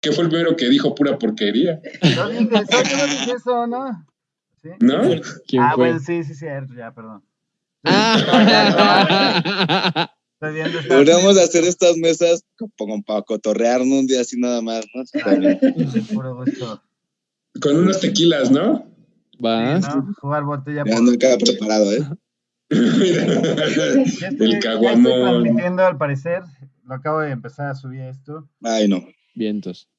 ¿Qué fue el primero que dijo pura porquería? No dije, no dije eso, ¿no? ¿Sí? ¿No? ¿Quién ah, fue? bueno, sí, sí, cierto, ya, perdón. Ah. De hacer estas mesas como para cotorrearnos un día así nada más, ¿no? Con unos tequilas, ¿no? ¿Vas? ¿no? Jugar botella Ya por... ando acá preparado, ¿eh? El ya estoy caguamón. transmitiendo al parecer. Lo acabo de empezar a subir esto. Ay, no. Vientos.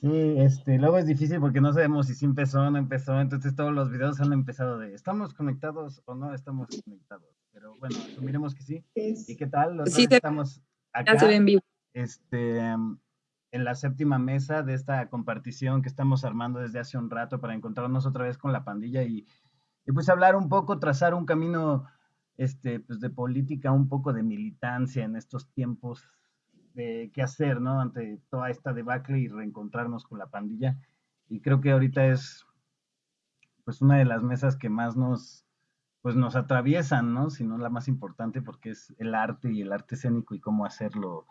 Sí, este, luego es difícil porque no sabemos si sí empezó o no empezó, entonces todos los videos han empezado de ¿estamos conectados o no estamos conectados? Pero bueno, asumiremos que sí. ¿Y qué tal? Los Sí, estamos acá, Ya se ve en vivo. este, en la séptima mesa de esta compartición que estamos armando desde hace un rato para encontrarnos otra vez con la pandilla y, y pues hablar un poco, trazar un camino este, pues de política, un poco de militancia en estos tiempos de qué hacer, ¿no? Ante toda esta debacle y reencontrarnos con la pandilla. Y creo que ahorita es pues una de las mesas que más nos pues nos atraviesan, ¿no? Si no la más importante porque es el arte y el arte escénico y cómo hacerlo.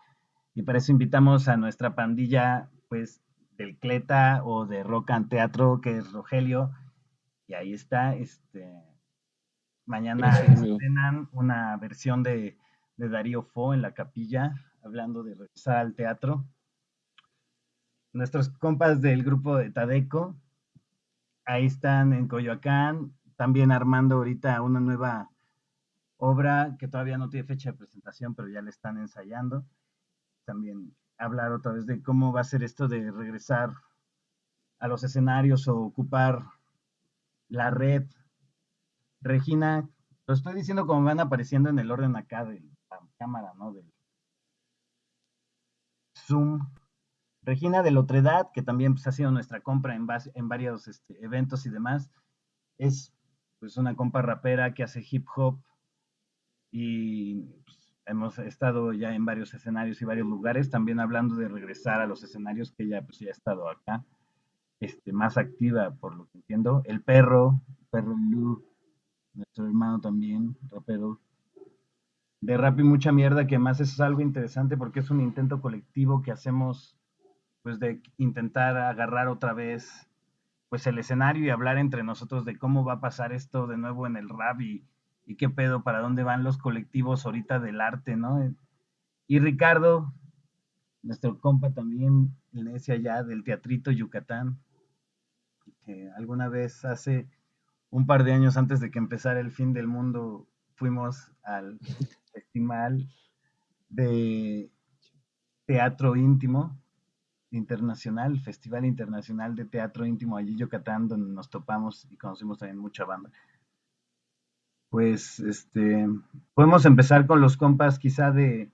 Y para eso invitamos a nuestra pandilla pues del Cleta o de Rock and Teatro, que es Rogelio. Y ahí está, este mañana estrenan una versión de, de Darío Fo en la capilla, hablando de regresar al teatro. Nuestros compas del grupo de Tadeco, ahí están en Coyoacán, también armando ahorita una nueva obra que todavía no tiene fecha de presentación, pero ya la están ensayando. También hablar otra vez de cómo va a ser esto de regresar a los escenarios o ocupar la red. Regina, lo estoy diciendo como van apareciendo en el orden acá de la cámara, ¿no? Zoom. Regina de Lotredad, que también pues, ha sido nuestra compra en, base- en varios este, eventos y demás, es pues una compa rapera que hace hip hop y pues, hemos estado ya en varios escenarios y varios lugares, también hablando de regresar a los escenarios que ella pues ya ha estado acá, este, más activa por lo que entiendo. El perro, perro Lu, nuestro hermano también, rapero. De rap y mucha mierda, que más eso es algo interesante porque es un intento colectivo que hacemos pues de intentar agarrar otra vez pues el escenario y hablar entre nosotros de cómo va a pasar esto de nuevo en el rap y, qué pedo, para dónde van los colectivos ahorita del arte, ¿no? Y Ricardo, nuestro compa también, el necio allá del Teatrito Yucatán, que alguna vez hace un par de años antes de que empezara el fin del mundo fuimos al festival de teatro íntimo internacional, Festival Internacional de Teatro Íntimo allí en Yucatán, donde nos topamos y conocimos también mucha banda. Pues este podemos empezar con los compas quizá de,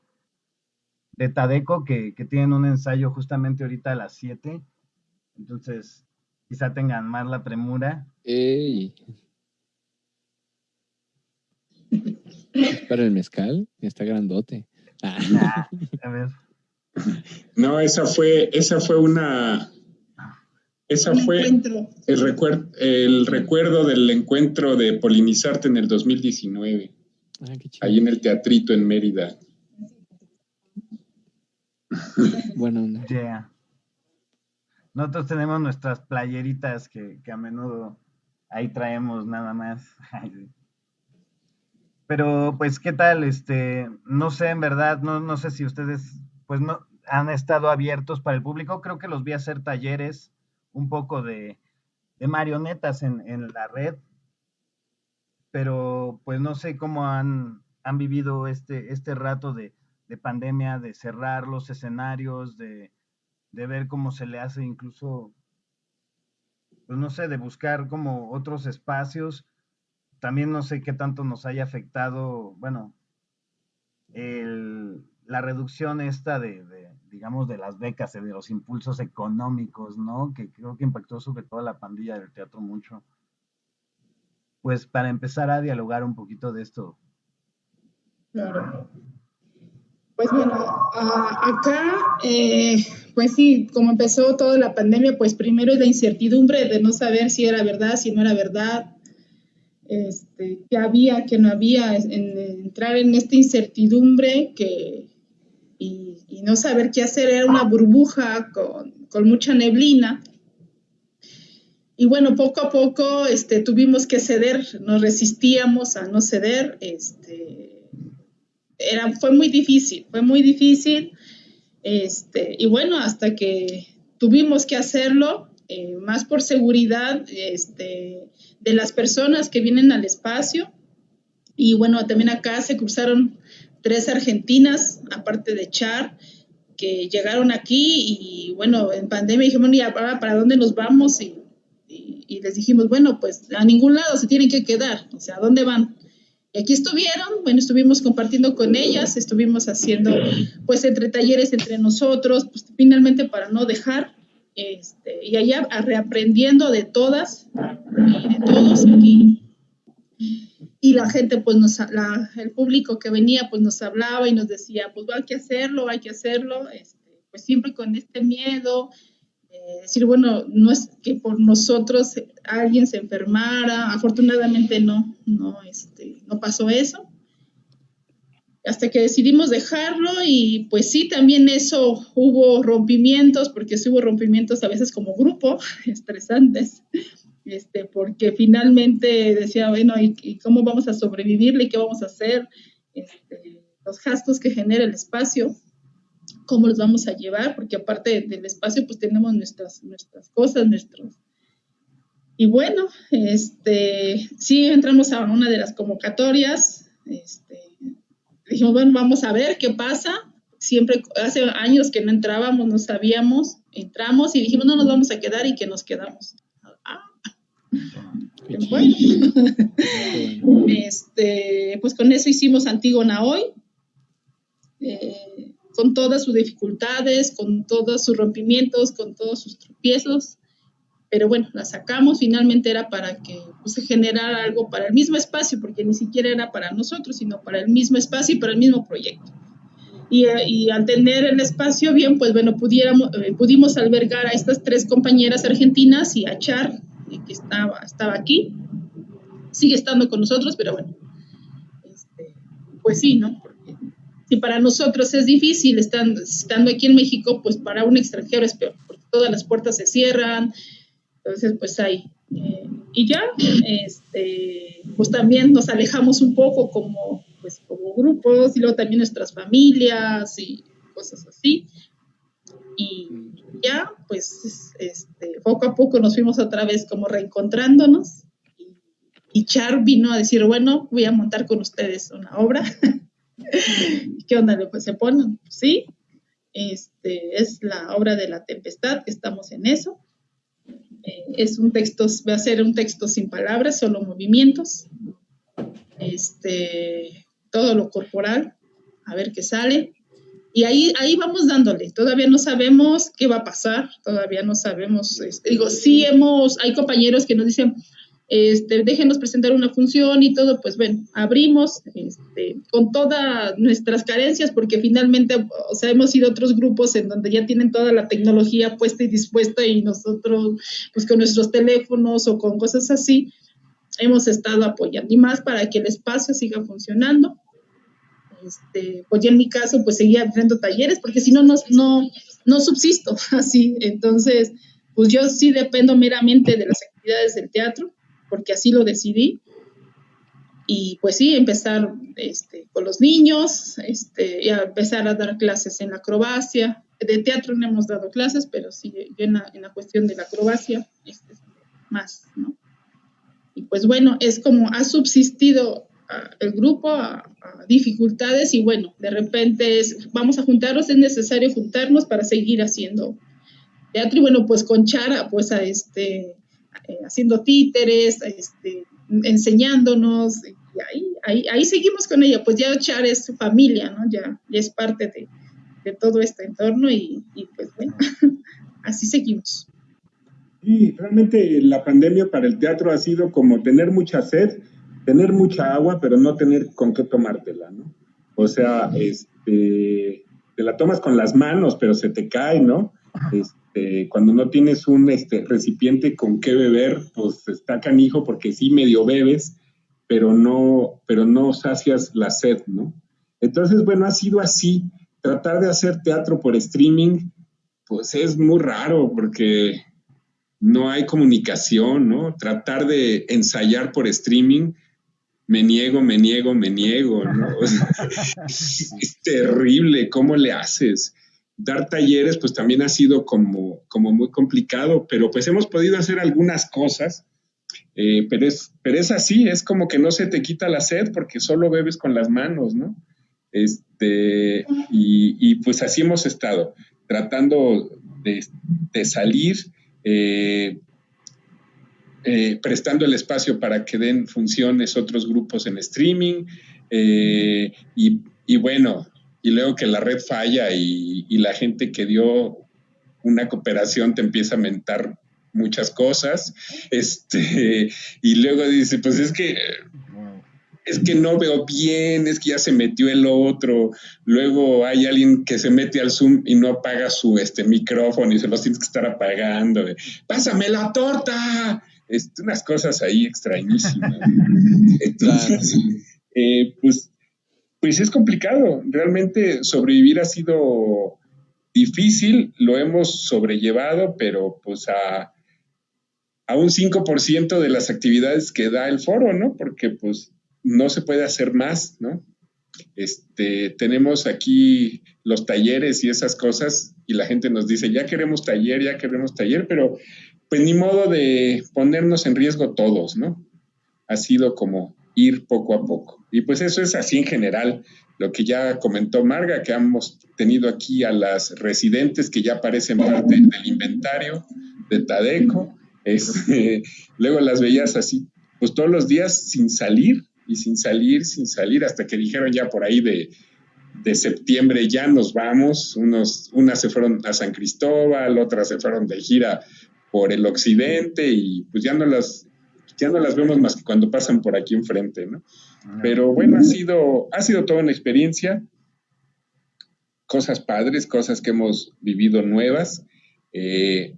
de Tadeco, que, que tienen un ensayo justamente ahorita a las 7. Entonces, quizá tengan más la premura. Ey. ¿Es para el mezcal? Está grandote. Ah, Ah, a ver. No, esa fue, esa fue una. Esa Un fue el, recuer- el recuerdo del encuentro de Polinizarte en el 2019, ah, qué chido. ahí en el teatrito en Mérida. Buena onda. Yeah. Nosotros tenemos nuestras playeritas que, que a menudo ahí traemos nada más. Pero, pues, ¿qué tal? Este, no sé, en verdad, no, no sé si ustedes, pues, no han estado abiertos para el público. Creo que los vi hacer talleres un poco de, de marionetas en, en la red. Pero, pues, no sé cómo han, han vivido este, este rato de, de pandemia, de cerrar los escenarios, de, de ver cómo se le hace incluso, pues no sé, de buscar como otros espacios. También no sé qué tanto nos haya afectado, bueno, el- la reducción esta de, de, digamos, de las becas, de los impulsos económicos, ¿no? Que creo que impactó sobre todo a la pandilla del teatro mucho. Pues para empezar a dialogar un poquito de esto. Claro. Pues bueno, ah, acá, eh, pues sí, como empezó toda la pandemia, pues primero es la incertidumbre de no saber si era verdad, si no era verdad, este, qué había, qué no había, en, en entrar en esta incertidumbre que, y, no saber qué hacer, era una burbuja con, con mucha neblina. Y bueno, poco a poco este, tuvimos que ceder, nos resistíamos a no ceder. Este, era, fue muy difícil, fue muy difícil. Este, y bueno, hasta que tuvimos que hacerlo, eh, más por seguridad este, de las personas que vienen al espacio. Y bueno, también acá se cruzaron tres argentinas, aparte de Char, que llegaron aquí y bueno, en pandemia dijimos, ¿y ahora para dónde nos vamos? Y, les dijimos, bueno, pues a ningún lado se tienen que quedar, o sea, ¿a dónde van? Y aquí estuvieron, bueno, estuvimos compartiendo con ellas, estuvimos haciendo pues entre talleres entre nosotros, pues finalmente para no dejar, este, y allá reaprendiendo de todas y de todos aquí y la gente, pues nos, el público que venía, pues nos hablaba y nos decía, pues hay que hacerlo, hay que hacerlo, este, pues siempre con este miedo, decir, bueno, no es que por nosotros alguien se enfermara, afortunadamente no, no, este, no pasó eso. Hasta que decidimos dejarlo y pues sí, también eso hubo rompimientos, porque sí hubo rompimientos a veces como grupo, estresantes, este, porque finalmente decía, bueno, ¿y, cómo vamos a sobrevivirle? ¿Y qué vamos a hacer? Este, los gastos que genera el espacio, ¿cómo los vamos a llevar? Porque aparte del espacio, pues tenemos nuestras, nuestras cosas, nuestros... Y bueno, este, sí entramos a una de las convocatorias, este, dijimos, bueno, vamos a ver qué pasa. Siempre, hace años que no entrábamos, no sabíamos, entramos y dijimos, no nos vamos a quedar y que nos quedamos. Bueno, este, pues con eso hicimos Antígona hoy, eh, con todas sus dificultades, con todos sus rompimientos, con todos sus tropiezos, pero bueno, la sacamos, finalmente era para que pues, se generara algo para el mismo espacio, porque ni siquiera era para nosotros, sino para el mismo espacio y para el mismo proyecto. Y, y, al tener el espacio bien, pues bueno, pudiéramos, eh, pudimos albergar a estas tres compañeras argentinas y a Char, que estaba, estaba aquí, sigue estando con nosotros, pero bueno, este, pues sí, ¿no? Porque si para nosotros es difícil estando, estando aquí en México, pues para un extranjero es peor, porque todas las puertas se cierran, entonces pues ahí. Eh, y ya, este, pues también nos alejamos un poco como, pues, como grupos y luego también nuestras familias y cosas así. Y ya, pues, este, poco a poco nos fuimos otra vez como reencontrándonos. Y, Char vino a decir, bueno, voy a montar con ustedes una obra. ¿Qué onda? Pues se ponen, sí. Este, es la obra de la tempestad, que estamos en eso. Eh, es un texto, va a ser un texto sin palabras, solo movimientos. Este, todo lo corporal, a ver qué sale. Y ahí, ahí vamos dándole. Todavía no sabemos qué va a pasar, todavía no sabemos. Este, digo, sí hemos, hay compañeros que nos dicen, este, déjenos presentar una función y todo, pues bueno, abrimos este, con todas nuestras carencias, porque finalmente, o sea, hemos ido a otros grupos en donde ya tienen toda la tecnología puesta y dispuesta y nosotros, pues con nuestros teléfonos o con cosas así, hemos estado apoyando y más para que el espacio siga funcionando este, pues ya en mi caso, pues seguía haciendo talleres, porque si no, no, no subsisto así. Entonces, pues yo sí dependo meramente de las actividades del teatro, porque así lo decidí. Y pues sí, empezar este, con los niños, este, y a empezar a dar clases en la acrobacia. De teatro no hemos dado clases, pero sí en la, en la cuestión de la acrobacia, este, más, ¿no? Y pues bueno, es como ha subsistido el grupo a, dificultades y bueno, de repente es, vamos a juntarnos, es necesario juntarnos para seguir haciendo teatro y bueno, pues con Chara, pues a este, eh, haciendo títeres, este, enseñándonos y ahí, ahí, ahí, seguimos con ella, pues ya Chara es su familia, ¿no? Ya, es parte de, de, todo este entorno y, y pues bueno, así seguimos. Y realmente la pandemia para el teatro ha sido como tener mucha sed, tener mucha agua, pero no tener con qué tomártela, ¿no? O sea, este, te la tomas con las manos, pero se te cae, ¿no? Este, cuando no tienes un este, recipiente con qué beber, pues está canijo porque sí medio bebes, pero no, pero no sacias la sed, ¿no? Entonces, bueno, ha sido así, tratar de hacer teatro por streaming, pues es muy raro porque no hay comunicación, ¿no? Tratar de ensayar por streaming, me niego, me niego, me niego, ¿no? es, terrible, ¿cómo le haces? Dar talleres, pues también ha sido como, como muy complicado, pero pues hemos podido hacer algunas cosas, eh, pero, es, pero es así, es como que no se te quita la sed porque solo bebes con las manos, ¿no? Este, y, pues así hemos estado, tratando de salir eh, eh, prestando el espacio para que den funciones otros grupos en streaming eh, y, bueno, y luego que la red falla y, la gente que dio una cooperación te empieza a mentar muchas cosas, este, y luego dice, pues es que es que no veo bien, es que ya se metió el otro. Luego hay alguien que se mete al Zoom y no apaga su este, micrófono y se los tienes que estar apagando. Pásame la torta. Este, unas cosas ahí extrañísimas. Entonces, eh, pues, pues es complicado. Realmente sobrevivir ha sido difícil, lo hemos sobrellevado, pero pues a, a un 5% de las actividades que da el foro, ¿no? Porque pues no se puede hacer más, ¿no? Este, tenemos aquí los talleres y esas cosas y la gente nos dice, ya queremos taller, ya queremos taller, pero pues ni modo de ponernos en riesgo todos, ¿no? Ha sido como ir poco a poco. Y pues eso es así en general, lo que ya comentó Marga, que hemos tenido aquí a las residentes que ya parecen parte del inventario de Tadeco, este, luego las veías así, pues todos los días sin salir, y sin salir, sin salir, hasta que dijeron ya por ahí de, septiembre ya nos vamos, unos, unas se fueron a San Cristóbal, otras se fueron de gira por el occidente y pues ya no las, ya no las vemos más que cuando pasan por aquí enfrente, ¿no? Ah. Pero bueno, ha sido, ha sido toda una experiencia, cosas padres, cosas que hemos vivido nuevas, eh,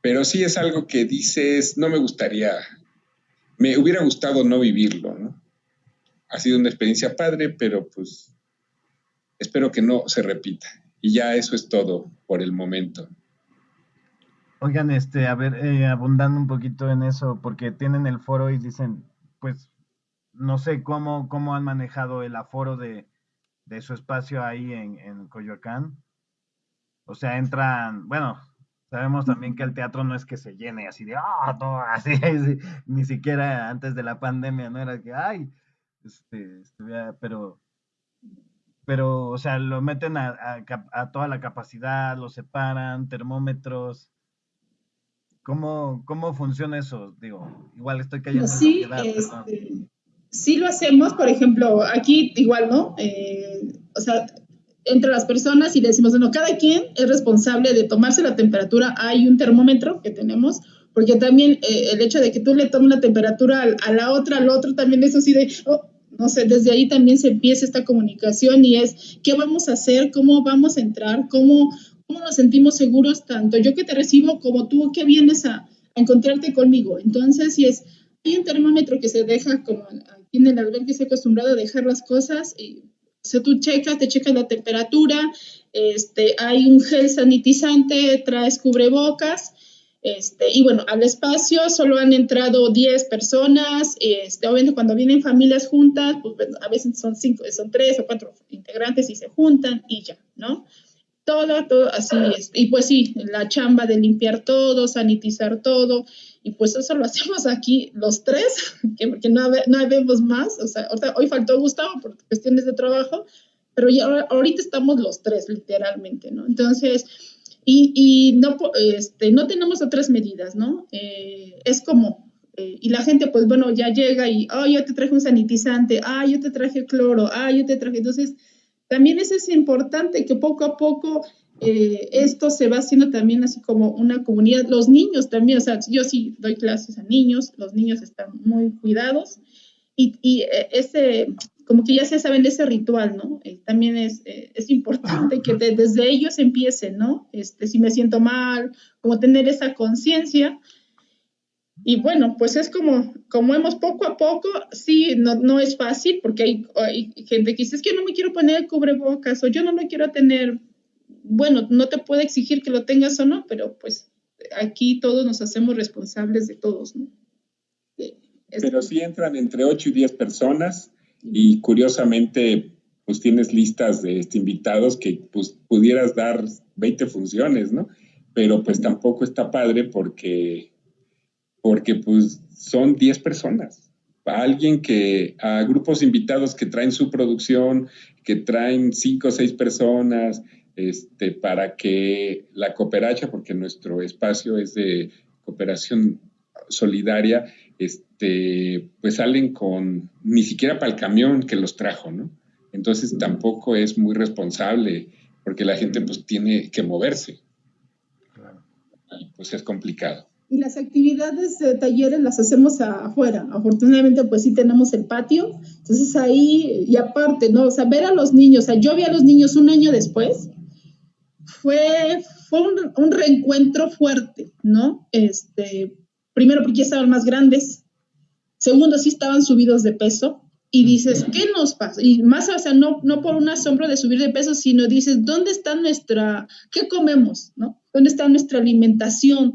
pero sí es algo que dices, no me gustaría, me hubiera gustado no vivirlo, ¿no? ha sido una experiencia padre, pero pues espero que no se repita. Y ya eso es todo por el momento. Oigan, este, a ver, eh, abundando un poquito en eso, porque tienen el foro y dicen, pues, no sé cómo, cómo han manejado el aforo de, su espacio ahí en, en Coyoacán. O sea, entran, bueno, sabemos también que el teatro no es que se llene así de, ah, todo así, ni siquiera antes de la pandemia, no era que, ay, este, pero, pero, o sea, lo meten a, toda la capacidad, lo separan, termómetros. ¿Cómo, cómo funciona eso? Digo, igual estoy cayendo. Sí, este, sí lo hacemos, por ejemplo, aquí igual, ¿no? Eh, o sea, entre las personas y le decimos, bueno, cada quien es responsable de tomarse la temperatura. Hay un termómetro que tenemos, porque también eh, el hecho de que tú le tomes la temperatura a, la otra, al otro, también es así de, oh, no sé, desde ahí también se empieza esta comunicación y es qué vamos a hacer, cómo vamos a entrar, cómo, cómo nos sentimos seguros, tanto yo que te recibo como tú que vienes a, encontrarte conmigo. Entonces, si es, hay un termómetro que se deja, como aquí en el albergue se ha acostumbrado a dejar las cosas, y, o sea, tú checas, te checas la temperatura, este, hay un gel sanitizante, traes cubrebocas, este, y bueno, al espacio solo han entrado 10 personas. Este, obviamente cuando vienen familias juntas, pues a veces son cinco, son tres o cuatro integrantes y se juntan y ya, ¿no? Todo, todo así es. Y pues sí, la chamba de limpiar todo, sanitizar todo. Y pues eso lo hacemos aquí los tres, que, porque no, no vemos más. O sea, hoy faltó Gustavo por cuestiones de trabajo, pero ya ahorita estamos los tres, literalmente, ¿no? Entonces, y, no, este, no tenemos otras medidas, ¿no? Eh, es como, eh, y la gente, pues bueno, ya llega y, oh, yo te traje un sanitizante, ah, yo te traje cloro, ah, yo te traje. Entonces, también es, es importante que poco a poco eh, esto se va haciendo también así como una comunidad. Los niños también, o sea, yo sí doy clases a niños, los niños están muy cuidados y, y ese, como que ya se saben de ese ritual, ¿no? Eh, también es, eh, es importante que desde ellos empiecen, ¿no? Este, si me siento mal, como tener esa conciencia. Y bueno, pues es como, como hemos poco a poco, sí, no, no es fácil, porque hay, hay, gente que dice, es que yo no me quiero poner cubrebocas o yo no me quiero tener bueno, no te puede exigir que lo tengas o no, pero pues aquí todos nos hacemos responsables de todos, ¿no? Pero sí entran entre 8 y 10 personas y curiosamente pues tienes listas de este, invitados que pues pudieras dar 20 funciones, ¿no? Pero pues tampoco está padre porque, porque pues son 10 personas. A alguien que, a grupos invitados que traen su producción, que traen 5 o 6 personas, este, para que la cooperacha, porque nuestro espacio es de cooperación solidaria, este, pues salen con, ni siquiera para el camión que los trajo, ¿no? Entonces tampoco es muy responsable, porque la gente pues tiene que moverse. Y pues es complicado. Y las actividades de talleres las hacemos afuera. Afortunadamente, pues sí tenemos el patio. Entonces ahí, y aparte, ¿no? O sea, ver a los niños, o sea, yo vi a los niños un año después, fue, fue un, un reencuentro fuerte, ¿no? Este, Primero, porque ya estaban más grandes. Segundo, sí estaban subidos de peso. Y dices, ¿qué nos pasa? Y más, o sea, no, no por un asombro de subir de peso, sino dices, ¿dónde está nuestra, qué comemos? ¿no? ¿Dónde está nuestra alimentación?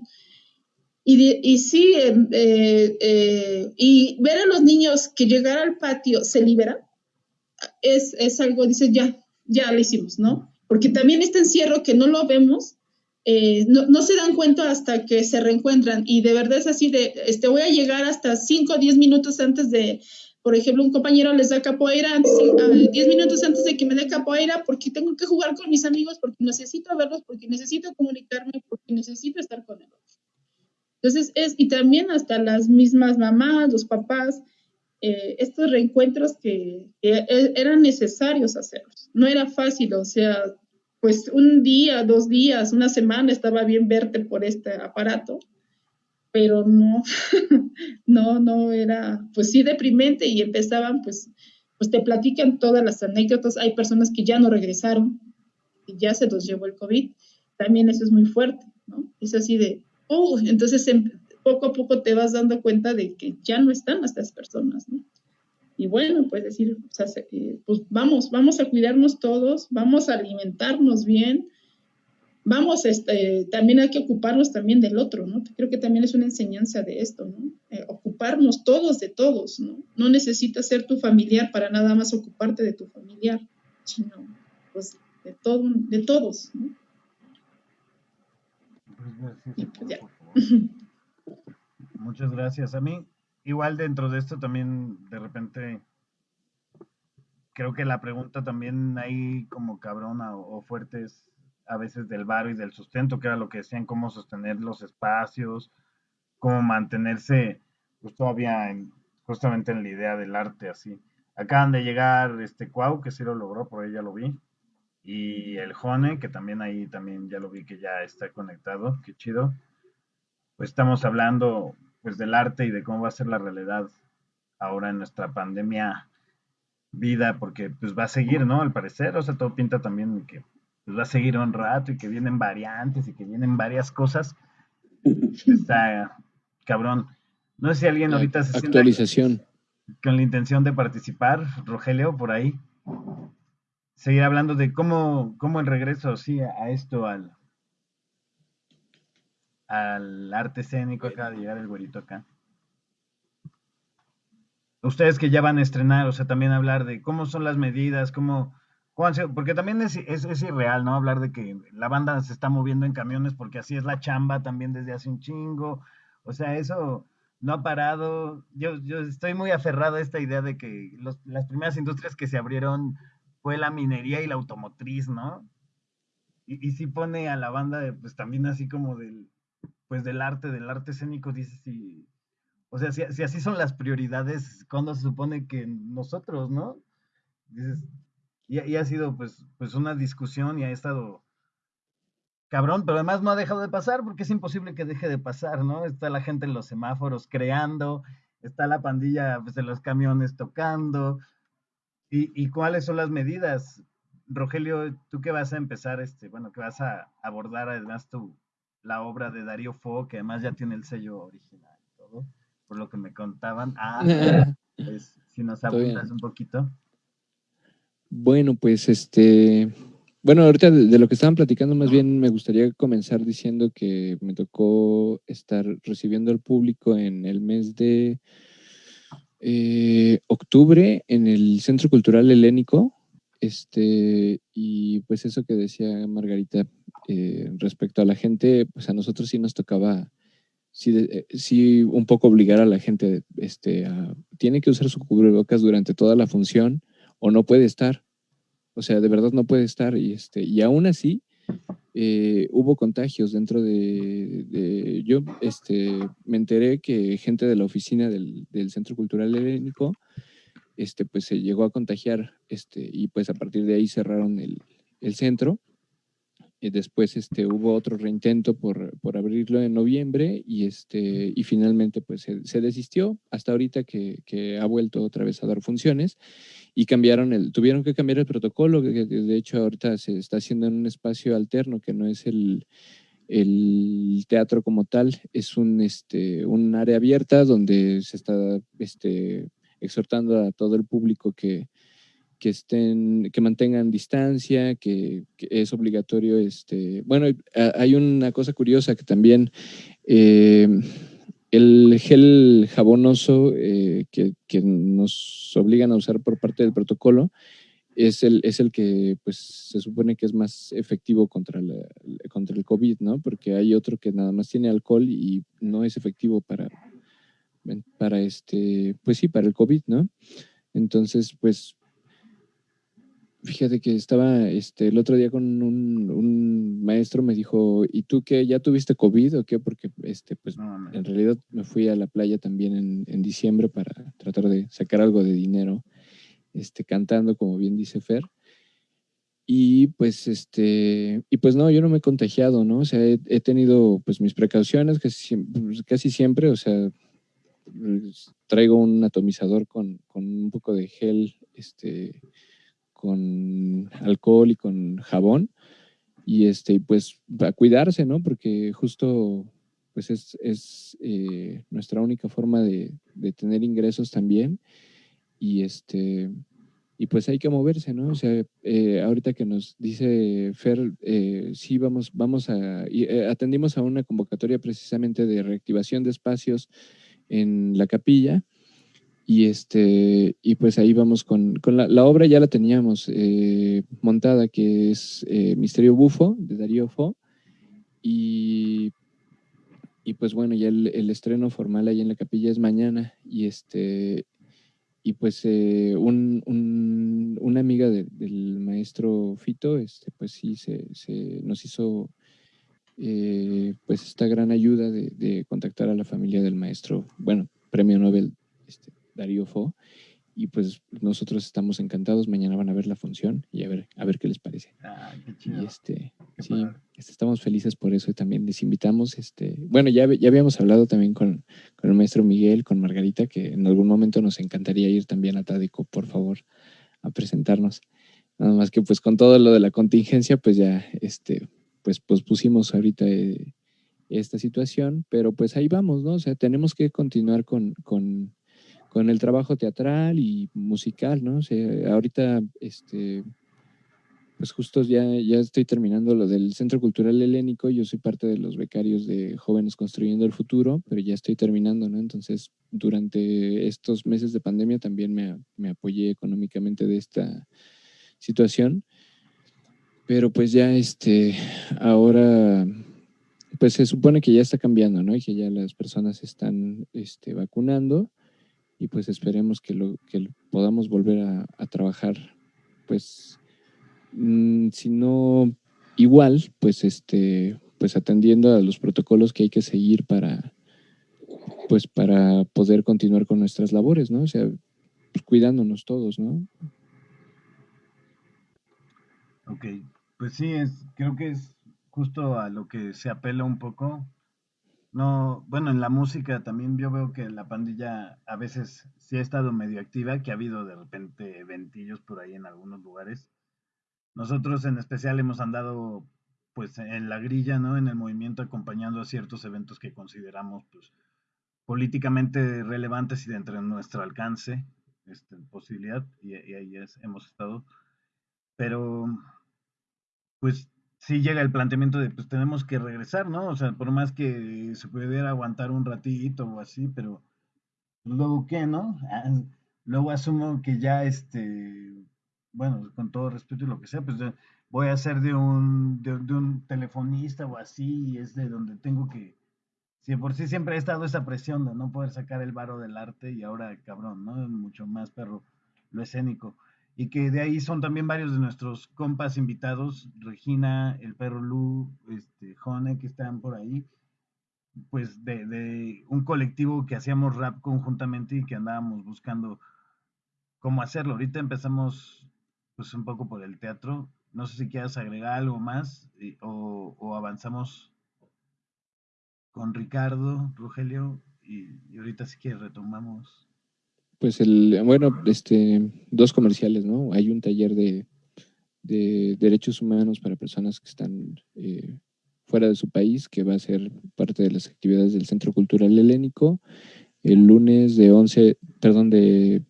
Y, y sí, eh, eh, eh, y ver a los niños que llegar al patio se liberan, es, es algo, dices, ya, ya lo hicimos, ¿no? Porque también este encierro que no lo vemos, eh, no, se dan cuenta hasta que se reencuentran y de verdad es así de, este, voy a llegar hasta 5 o 10 minutos antes de, por ejemplo, un compañero les da capoeira, 10 minutos antes de que me dé capoeira porque tengo que jugar con mis amigos, porque necesito verlos, porque necesito comunicarme, porque necesito estar con ellos. Entonces es, y también hasta las mismas mamás, los papás, eh, estos reencuentros que, que, e, eran necesarios hacerlos. No era fácil, o sea, pues un día, dos días, una semana estaba bien verte por este aparato, pero no, no, no era, pues sí deprimente y empezaban, pues, pues te platican todas las anécdotas. Hay personas que ya no regresaron y ya se los llevó el COVID. También eso es muy fuerte, ¿no? Es así de, oh, entonces em, poco a poco te vas dando cuenta de que ya no están estas personas, ¿no? Y bueno, pues decir, eh, pues vamos, vamos a cuidarnos todos, vamos a alimentarnos bien, vamos, este, también hay que ocuparnos también del otro, ¿no? Creo que también es una enseñanza de esto, ¿no? Eh, ocuparnos todos de todos, ¿no? No necesitas ser tu familiar para nada más ocuparte de tu familiar, sino pues de, todo, de todos, ¿no? Pues, Muchas gracias. A mí, igual dentro de esto también de repente creo que la pregunta también ahí como cabrona o, fuerte es a veces del varo y del sustento, que era lo que decían, cómo sostener los espacios, cómo mantenerse pues todavía en, justamente en la idea del arte así. Acaban de llegar este Cuau, que sí lo logró, por ahí ya lo vi, y el Jone, que también ahí también ya lo vi que ya está conectado, qué chido. Pues estamos hablando pues del arte y de cómo va a ser la realidad ahora en nuestra pandemia vida, porque pues va a seguir, ¿no? Al parecer, o sea, todo pinta también que pues, va a seguir un rato y que vienen variantes y que vienen varias cosas. Está cabrón. No sé si alguien ahorita se Actualización. con la intención de participar, Rogelio, por ahí. Seguir hablando de cómo, cómo el regreso, sí, a esto, al, al arte escénico, acá de llegar el güerito acá. Ustedes que ya van a estrenar, o sea, también hablar de cómo son las medidas, cómo, porque también es, es, irreal, ¿no? Hablar de que la banda se está moviendo en camiones porque así es la chamba también desde hace un chingo. O sea, eso no ha parado. Yo, yo estoy muy aferrado a esta idea de que las primeras industrias que se abrieron fue la minería y la automotriz, ¿no? Y, y sí pone a la banda, pues también así como del, pues del arte, del arte escénico, dices, si, o sea, si, así son las prioridades, cuando se supone que nosotros, ¿no? Dices, y, ha sido pues, pues una discusión y ha estado cabrón, pero además no ha dejado de pasar porque es imposible que deje de pasar, ¿no? Está la gente en los semáforos creando, está la pandilla pues, en los camiones tocando. ¿Y, y cuáles son las medidas? Rogelio, ¿tú qué vas a empezar, este, bueno, qué vas a abordar además tu, la obra de Darío Fo, que además ya tiene el sello original todo, por lo que me contaban. Ah, pues si nos apuntas un poquito. Bueno, pues este, bueno, ahorita de, de, lo que estaban platicando, más bien me gustaría comenzar diciendo que me tocó estar recibiendo al público en el mes de eh, octubre en el Centro Cultural Helénico. Este, y pues eso que decía Margarita eh, respecto a la gente, pues a nosotros sí nos tocaba, sí, eh, sí un poco obligar a la gente, este, a, tiene que usar su cubrebocas durante toda la función o no puede estar. O sea, de verdad no puede estar. Y, este, y aún así, eh, hubo contagios dentro de, yo este, me enteré que gente de la oficina del, Centro Cultural Helénico este, pues se llegó a contagiar este, y pues a partir de ahí cerraron el, el centro después este, hubo otro reintento por, por, abrirlo en noviembre y, este, y finalmente pues se, desistió. Hasta ahorita que, que, ha vuelto otra vez a dar funciones y cambiaron el, tuvieron que cambiar el protocolo, que, de hecho ahorita se está haciendo en un espacio alterno que no es el, el teatro como tal, es un, este, un área abierta donde se está este, exhortando a todo el público que, que estén, que mantengan distancia, que, es obligatorio, este, bueno, hay una cosa curiosa que también eh, el gel jabonoso eh, que, nos obligan a usar por parte del protocolo es el, es el que pues se supone que es más efectivo contra, contra el COVID, ¿no? Porque hay otro que nada más tiene alcohol y no es efectivo para, para este, pues sí, para el COVID, ¿no? Entonces, pues Fíjate que estaba este, el otro día con un, maestro, me dijo, ¿y tú qué? ¿Ya tuviste COVID o qué? Porque este, pues, en realidad me fui a la playa también en, diciembre para tratar de sacar algo de dinero, este, cantando, como bien dice Fer. Y pues, este, y pues no, yo no me he contagiado, ¿no? O sea, he, tenido pues mis precauciones casi, pues, casi siempre, o sea, pues, traigo un atomizador con, con un poco de gel, este, con alcohol y con jabón. Y este, pues a cuidarse, ¿no? Porque justo pues es, es eh, nuestra única forma de, de, tener ingresos también. Y este, y pues hay que moverse, ¿no? O sea, eh, ahorita que nos dice Fer, eh, sí vamos, vamos a, atendimos a una convocatoria precisamente de reactivación de espacios en la capilla y, este, y pues ahí vamos con, con la, la, obra, ya la teníamos eh, montada, que es eh, Misterio Bufo, de Darío Fo. Y, y pues bueno, ya el, estreno formal ahí en la capilla es mañana. Y, este, y pues eh, un, un, una amiga del maestro Fito, este, pues sí, se, nos hizo pues esta gran ayuda de, de, contactar a la familia del maestro, bueno, premio Nobel este, Darío Fo. Y pues nosotros estamos encantados. Mañana van a ver la función y a ver, a ver qué les parece. Ah, qué chido. Y este, sí, este, estamos felices por eso y también les invitamos. Este, bueno, ya, ya habíamos hablado también con, con el maestro Miguel, con Margarita, que en algún momento nos encantaría ir también a Tádico, por favor, a presentarnos. Nada más que pues con todo lo de la contingencia, pues ya este, pues, pues pusimos ahorita eh, esta situación, pero pues ahí vamos, ¿no? O sea, tenemos que continuar con, con, con el trabajo teatral y musical, ¿no? O sea, ahorita, este, pues justo ya, ya estoy terminando lo del Centro Cultural Helénico, yo soy parte de los becarios de Jóvenes Construyendo el Futuro, pero ya estoy terminando, ¿no? Entonces, durante estos meses de pandemia también me, me apoyé económicamente de esta situación, pero pues ya, este, ahora pues se supone que ya está cambiando, ¿no? Y que ya las personas están este, vacunando y pues esperemos que, lo, que podamos volver a, trabajar, pues, mm, si no igual, pues, este, pues atendiendo a los protocolos que hay que seguir para, pues, para poder continuar con nuestras labores, ¿no? O sea, pues, cuidándonos todos, ¿no? Ok, pues sí, es, creo que es justo a lo que se apela un poco no, bueno, en la música también yo veo que la pandilla a veces sí ha estado medio activa, que ha habido de repente ventillos por ahí en algunos lugares. Nosotros en especial hemos andado pues en la grilla, ¿no? En el movimiento acompañando a ciertos eventos que consideramos pues políticamente relevantes y dentro de nuestro alcance, este, posibilidad, y, ahí hemos estado. Pero pues sí llega el planteamiento de, pues tenemos que regresar, ¿no? O sea, por más que se pudiera aguantar un ratito o así, pero pues, luego qué, ¿no? Ah, luego asumo que ya, este, bueno, con todo respeto y lo que sea, pues voy a ser de un, de, un telefonista o así, y es de donde tengo que, si por sí siempre he estado esa presión de no poder sacar el varo del arte y ahora, cabrón, ¿no? Mucho más perro lo escénico. Y que de ahí son también varios de nuestros compas invitados, Regina, el perro Lu, este, Jone, que están por ahí, pues de, de un colectivo que hacíamos rap conjuntamente y que andábamos buscando cómo hacerlo. Ahorita empezamos pues un poco por el teatro. No sé si quieras agregar algo más o, avanzamos con Ricardo, Rogelio, y, ahorita si quieres retomamos. Pues el, bueno, este, dos comerciales, ¿no? Hay un taller de, derechos humanos para personas que están eh, fuera de su país, que va a ser parte de las actividades del Centro Cultural Helénico, el lunes de 11, perdón, de,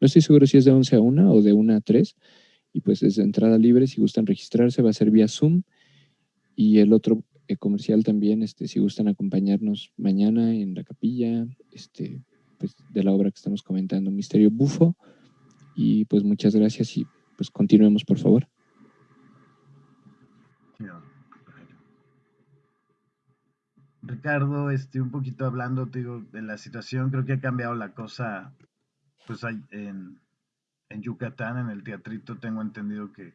no estoy seguro si es de 11 a 1 o de 1 a 3, y pues es de entrada libre, si gustan registrarse va a ser vía Zoom. Y el otro eh, comercial también, este, si gustan acompañarnos mañana en la capilla este, pues, de la obra que estamos comentando, Misterio Bufo y pues muchas gracias y pues continuemos por favor. Ricardo, este, un poquito hablando, digo, de la situación, creo que ha cambiado la cosa, pues en, en Yucatán, en el teatrito, tengo entendido que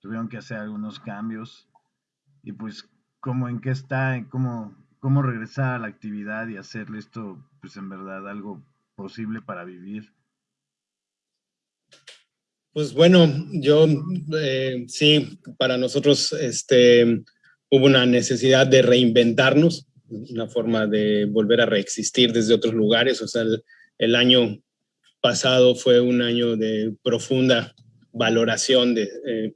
tuvieron que hacer algunos cambios. Y pues, ¿cómo en qué está? ¿Cómo, cómo regresar a la actividad y hacerle esto, pues en verdad, algo posible para vivir? Pues bueno, yo eh, sí, para nosotros este, hubo una necesidad de reinventarnos, una forma de volver a reexistir desde otros lugares. O sea, el, año pasado fue un año de profunda valoración de eh,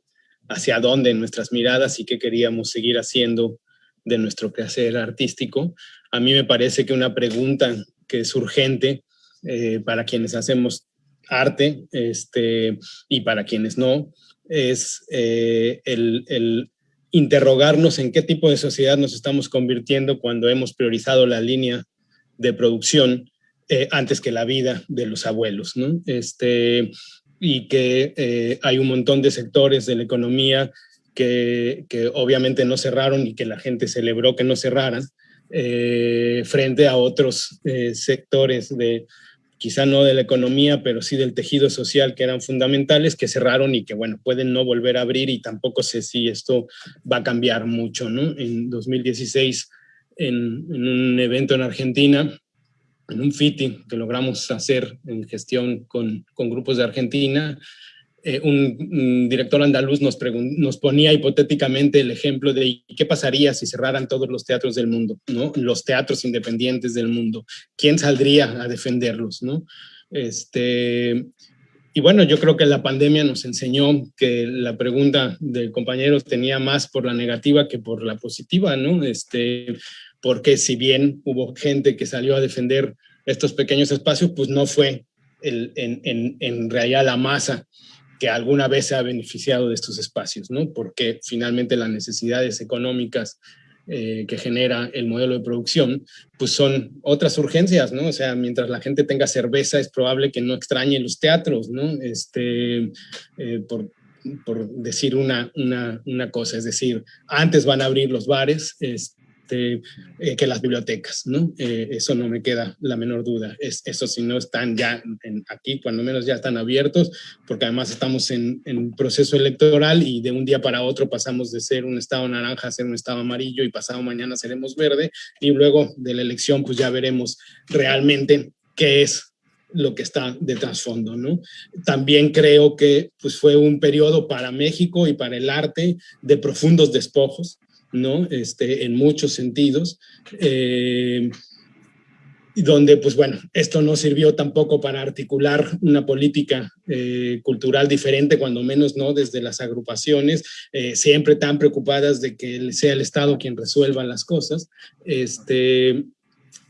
hacia dónde nuestras miradas y qué queríamos seguir haciendo de nuestro quehacer artístico. A mí me parece que una pregunta que es urgente eh, para quienes hacemos arte este, y para quienes no, es eh, el, el interrogarnos en qué tipo de sociedad nos estamos convirtiendo cuando hemos priorizado la línea de producción eh, antes que la vida de los abuelos, ¿no? Este, y que hay un montón de sectores de la economía que, que, obviamente no cerraron y que la gente celebró que no cerraran, eh, frente a otros sectores de, quizá no de la economía, pero sí del tejido social que eran fundamentales, que cerraron y que, bueno, pueden no volver a abrir y tampoco sé si esto va a cambiar mucho, ¿no? En 2016, en, en un evento en Argentina, en un FITI que logramos hacer en gestión con, con grupos de Argentina, eh, un, director andaluz nos, nos ponía hipotéticamente el ejemplo de qué pasaría si cerraran todos los teatros del mundo, ¿no? los teatros independientes del mundo. ¿Quién saldría a defenderlos? ¿no? Este, y bueno, yo creo que la pandemia nos enseñó que la pregunta del compañero tenía más por la negativa que por la positiva, ¿no? Este, porque si bien hubo gente que salió a defender estos pequeños espacios, pues no fue en, en, en, realidad la masa que alguna vez se ha beneficiado de estos espacios, ¿no? Porque finalmente las necesidades económicas eh, que genera el modelo de producción, pues son otras urgencias, ¿no? O sea, mientras la gente tenga cerveza es probable que no extrañe los teatros, ¿no? Este, eh, por, por decir una, una, una, cosa, es decir, antes van a abrir los bares, este, eh, que las bibliotecas, ¿no? Eh, eso no me queda la menor duda. Es, eso si no están ya aquí, cuando menos ya están abiertos, porque además estamos en, en, proceso electoral y de un día para otro pasamos de ser un estado naranja a ser un estado amarillo y pasado mañana seremos verde y luego de la elección pues ya veremos realmente qué es lo que está de trasfondo, ¿no? También creo que pues, fue un periodo para México y para el arte de profundos despojos, ¿no? Este, en muchos sentidos. Eh, donde, pues bueno, esto no sirvió tampoco para articular una política eh, cultural diferente, cuando menos no desde las agrupaciones, eh, siempre tan preocupadas de que sea el Estado quien resuelva las cosas. Este,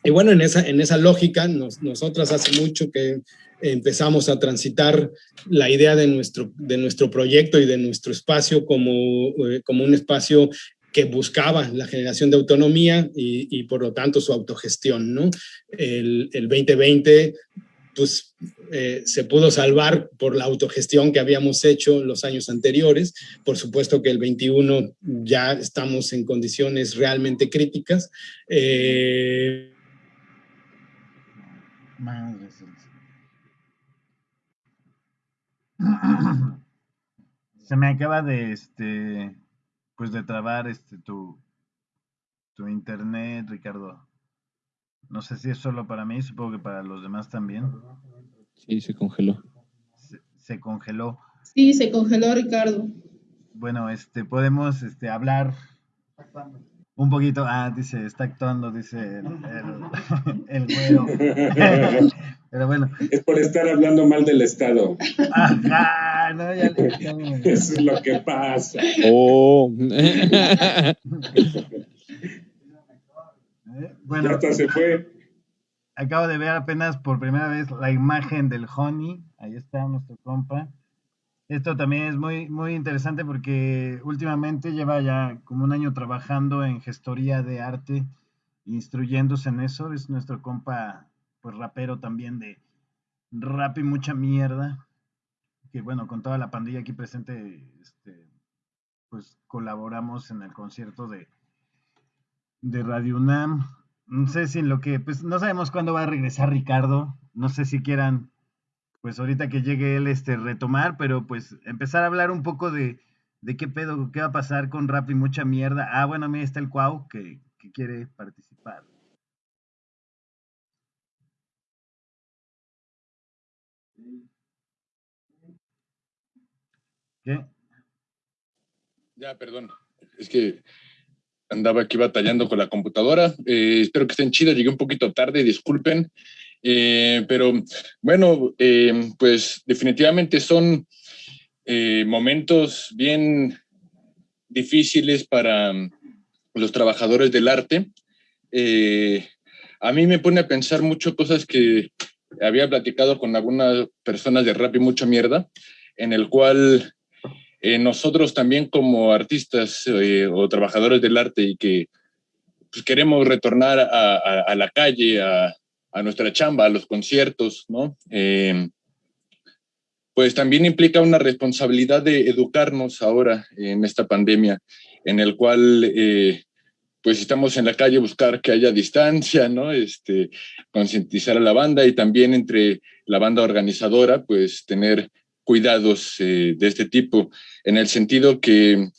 y bueno, en esa, en esa lógica, nosotros hace mucho que empezamos a transitar la idea de nuestro, de nuestro proyecto y de nuestro espacio como, como un espacio que buscaba la generación de autonomía y, por lo tanto su autogestión. ¿no? El, el 2020 pues, eh, se pudo salvar por la autogestión que habíamos hecho los años anteriores. Por supuesto que el 21 ya estamos en condiciones realmente críticas. Eh, se me acaba de este pues de trabar este tu tu internet, Ricardo. No sé si es solo para mí, supongo que para los demás también. Sí, se congeló. Se, congeló. Sí, se congeló, Ricardo. Bueno, este podemos este hablar un poquito, ah, dice, está actuando, dice el, el, güero. Pero bueno. Es por estar hablando mal del Estado. Ajá, no, ya, Eso es lo que pasa. Oh. bueno. hasta se fue. Acabo de ver apenas por primera vez la imagen del Honey. Ahí está nuestro compa. Esto también es muy, muy interesante porque últimamente lleva ya como un año trabajando en gestoría de arte, instruyéndose en eso. Es nuestro compa, pues rapero también de rap y mucha mierda. Que bueno, con toda la pandilla aquí presente, este, pues colaboramos en el concierto de, de Radio UNAM. No sé si en lo que, pues no sabemos cuándo va a regresar Ricardo. No sé si quieran pues ahorita que llegue él, este, retomar, pero pues empezar a hablar un poco de, de qué pedo, qué va a pasar con rap y mucha mierda. Ah, bueno, mira, está el Cuau que, que quiere participar. ¿Qué? Ya, perdón. Es que andaba aquí batallando con la computadora. Eh, espero que estén chidos. Llegué un poquito tarde, disculpen. Eh, pero bueno, eh, pues definitivamente son eh, momentos bien difíciles para mm, los trabajadores del arte. a mí me pone a pensar mucho cosas que había platicado con algunas personas de rap y mucha mierda, en el cual nosotros también como artistas o trabajadores del arte y que pues, queremos retornar a la calle, a, a nuestra chamba, a los conciertos, ¿no? Eh, pues también implica una responsabilidad de educarnos ahora en esta pandemia, en el cual eh, pues estamos en la calle buscar que haya distancia, ¿no? Este, concientizar a la banda y también entre la banda organizadora, pues tener cuidados eh, de este tipo, en el sentido que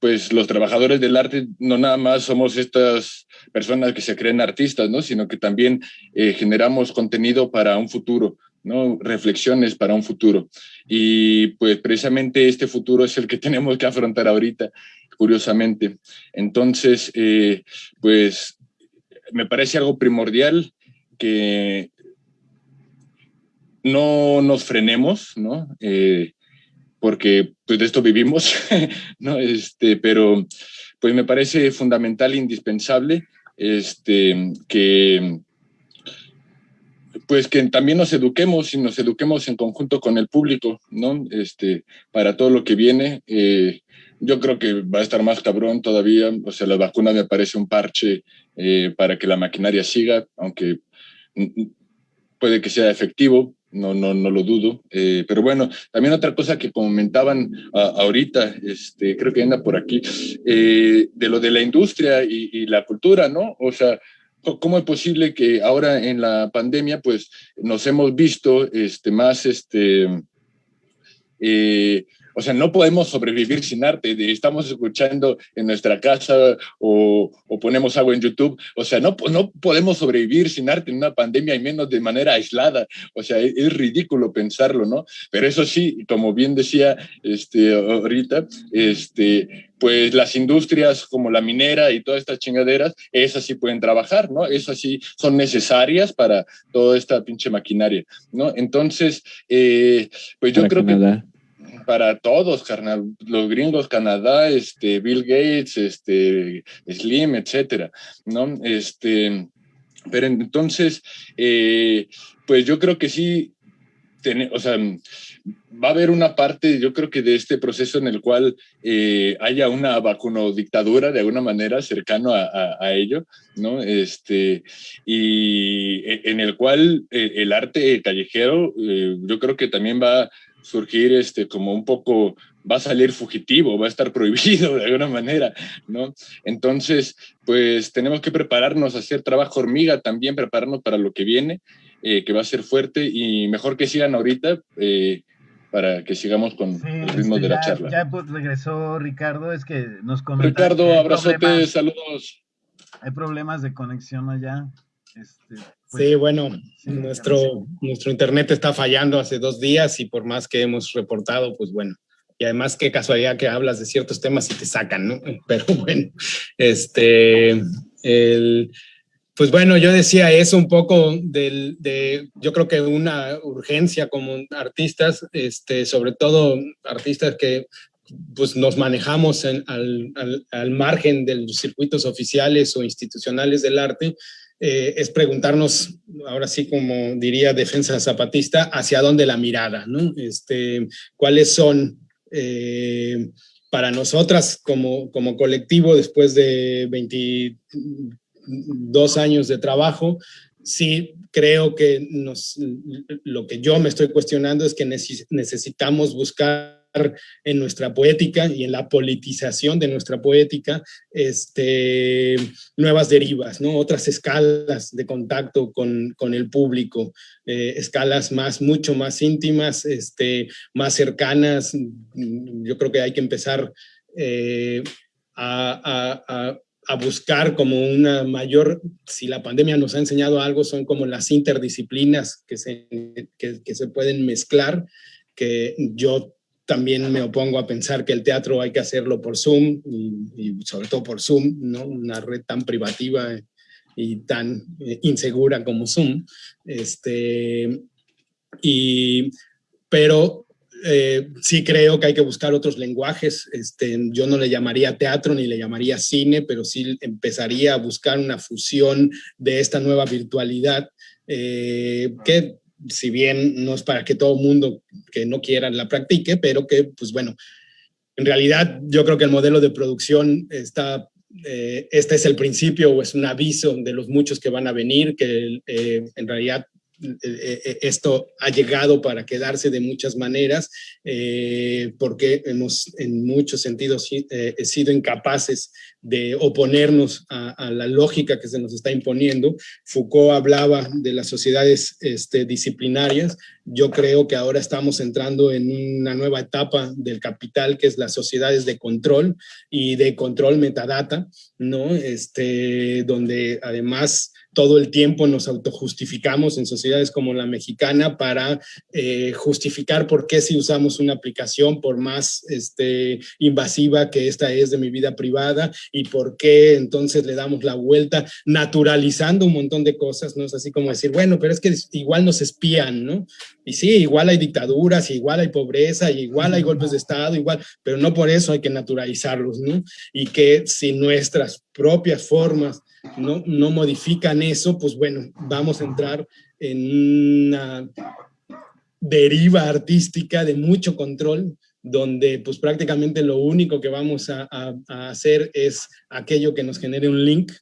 pues los trabajadores del arte no nada más somos estas personas que se creen artistas, ¿no? Sino que también eh, generamos contenido para un futuro, ¿no? Reflexiones para un futuro. Y pues precisamente este futuro es el que tenemos que afrontar ahorita, curiosamente. Entonces, eh, pues me parece algo primordial que no nos frenemos, ¿no? Eh, porque pues de esto vivimos, ¿no? Este, pero pues me parece fundamental indispensable este, que pues que también nos eduquemos y nos eduquemos en conjunto con el público, ¿no? Este, para todo lo que viene. Eh, yo creo que va a estar más cabrón todavía. O sea, la vacuna me parece un parche eh, para que la maquinaria siga, aunque puede que sea efectivo, no, no, no lo dudo. Eh, pero bueno, también otra cosa que comentaban ahorita, este, creo que anda por aquí, eh, de lo de la industria y, la cultura, ¿no? O sea, ¿cómo es posible que ahora en la pandemia, pues, nos hemos visto este, más, este, eh, o sea, no podemos sobrevivir sin arte. Estamos escuchando en nuestra casa o, ponemos algo en YouTube. O sea, no, no podemos sobrevivir sin arte en una pandemia y menos de manera aislada. O sea, es, ridículo pensarlo, ¿no? Pero eso sí, como bien decía este, ahorita, este, pues las industrias como la minera y todas estas chingaderas, esas sí pueden trabajar, ¿no? Esas sí son necesarias para toda esta pinche maquinaria, ¿no? Entonces, eh, pues yo creo que para todos, carnal, los gringos, Canadá, este, Bill Gates, este, Slim, etcétera, ¿no? Este, Pero entonces, eh, pues yo creo que sí, o sea, va a haber una parte, yo creo que de este proceso en el cual eh, haya una vacunodictadura de alguna manera cercano a, ello, ¿no? Este, y e, en el cual eh, el arte callejero, yo creo que también va a surgir este, como un poco va a salir fugitivo, va a estar prohibido de alguna manera, ¿no? Entonces, pues tenemos que prepararnos a hacer trabajo hormiga también, prepararnos para lo que viene, eh, que va a ser fuerte y mejor que sigan ahorita eh, para que sigamos con el ritmo de la charla. Ya pues, regresó Ricardo, es que nos comentó. Ricardo, abrazote, saludos. Hay problemas de conexión allá. Este, sí, bueno, nuestro, nuestro internet está fallando hace dos días y por más que hemos reportado, pues bueno, y además qué casualidad que hablas de ciertos temas y te sacan, ¿no? Pero bueno, este, el, pues bueno, yo decía eso un poco del, de, yo creo que una urgencia como artistas, este, sobre todo artistas que pues nos manejamos al, al, al, margen de los circuitos oficiales o institucionales del arte, eh, es preguntarnos, ahora sí como diría defensa zapatista, hacia dónde la mirada, ¿no? Este, ¿Cuáles son eh, para nosotras como, como colectivo, después de 22 años de trabajo, sí creo que nos, lo que yo me estoy cuestionando es que necesitamos buscar en nuestra poética y en la politización de nuestra poética este, nuevas derivas, ¿no? otras escalas de contacto con, con el público, eh, escalas más, mucho más íntimas, este, más cercanas. Yo creo que hay que empezar eh, a, a, a buscar como una mayor, si la pandemia nos ha enseñado algo, son como las interdisciplinas que se, que, que se pueden mezclar, que yo también me opongo a pensar que el teatro hay que hacerlo por Zoom y, sobre todo por Zoom, ¿no? Una red tan privativa y tan eh, insegura como Zoom. Este, y, pero eh, sí creo que hay que buscar otros lenguajes. Este, yo no le llamaría teatro ni le llamaría cine, pero sí empezaría a buscar una fusión de esta nueva virtualidad eh, que si bien no es para que todo mundo que no quiera la practique, pero que, pues bueno, en realidad yo creo que el modelo de producción está, eh, este es el principio o es un aviso de los muchos que van a venir, que eh, en realidad esto ha llegado para quedarse de muchas maneras, eh, porque hemos en muchos sentidos sido incapaces de oponernos a, la lógica que se nos está imponiendo. Foucault hablaba de las sociedades este, disciplinarias. Yo creo que ahora estamos entrando en una nueva etapa del capital, que es las sociedades de control y de control metadata, ¿no? Este, donde además todo el tiempo nos autojustificamos en sociedades como la mexicana para eh, justificar por qué si usamos una aplicación, por más este, invasiva que esta es de mi vida privada, y por qué entonces le damos la vuelta, naturalizando un montón de cosas, ¿no? Es así como decir, bueno, pero es que igual nos espían, ¿no? Y sí, igual hay dictaduras, igual hay pobreza, igual hay golpes de Estado, igual, pero no por eso hay que naturalizarlos, ¿no? Y que si nuestras propias formas no, no modifican eso, pues bueno, vamos a entrar en una deriva artística de mucho control, donde pues prácticamente lo único que vamos a, hacer es aquello que nos genere un link,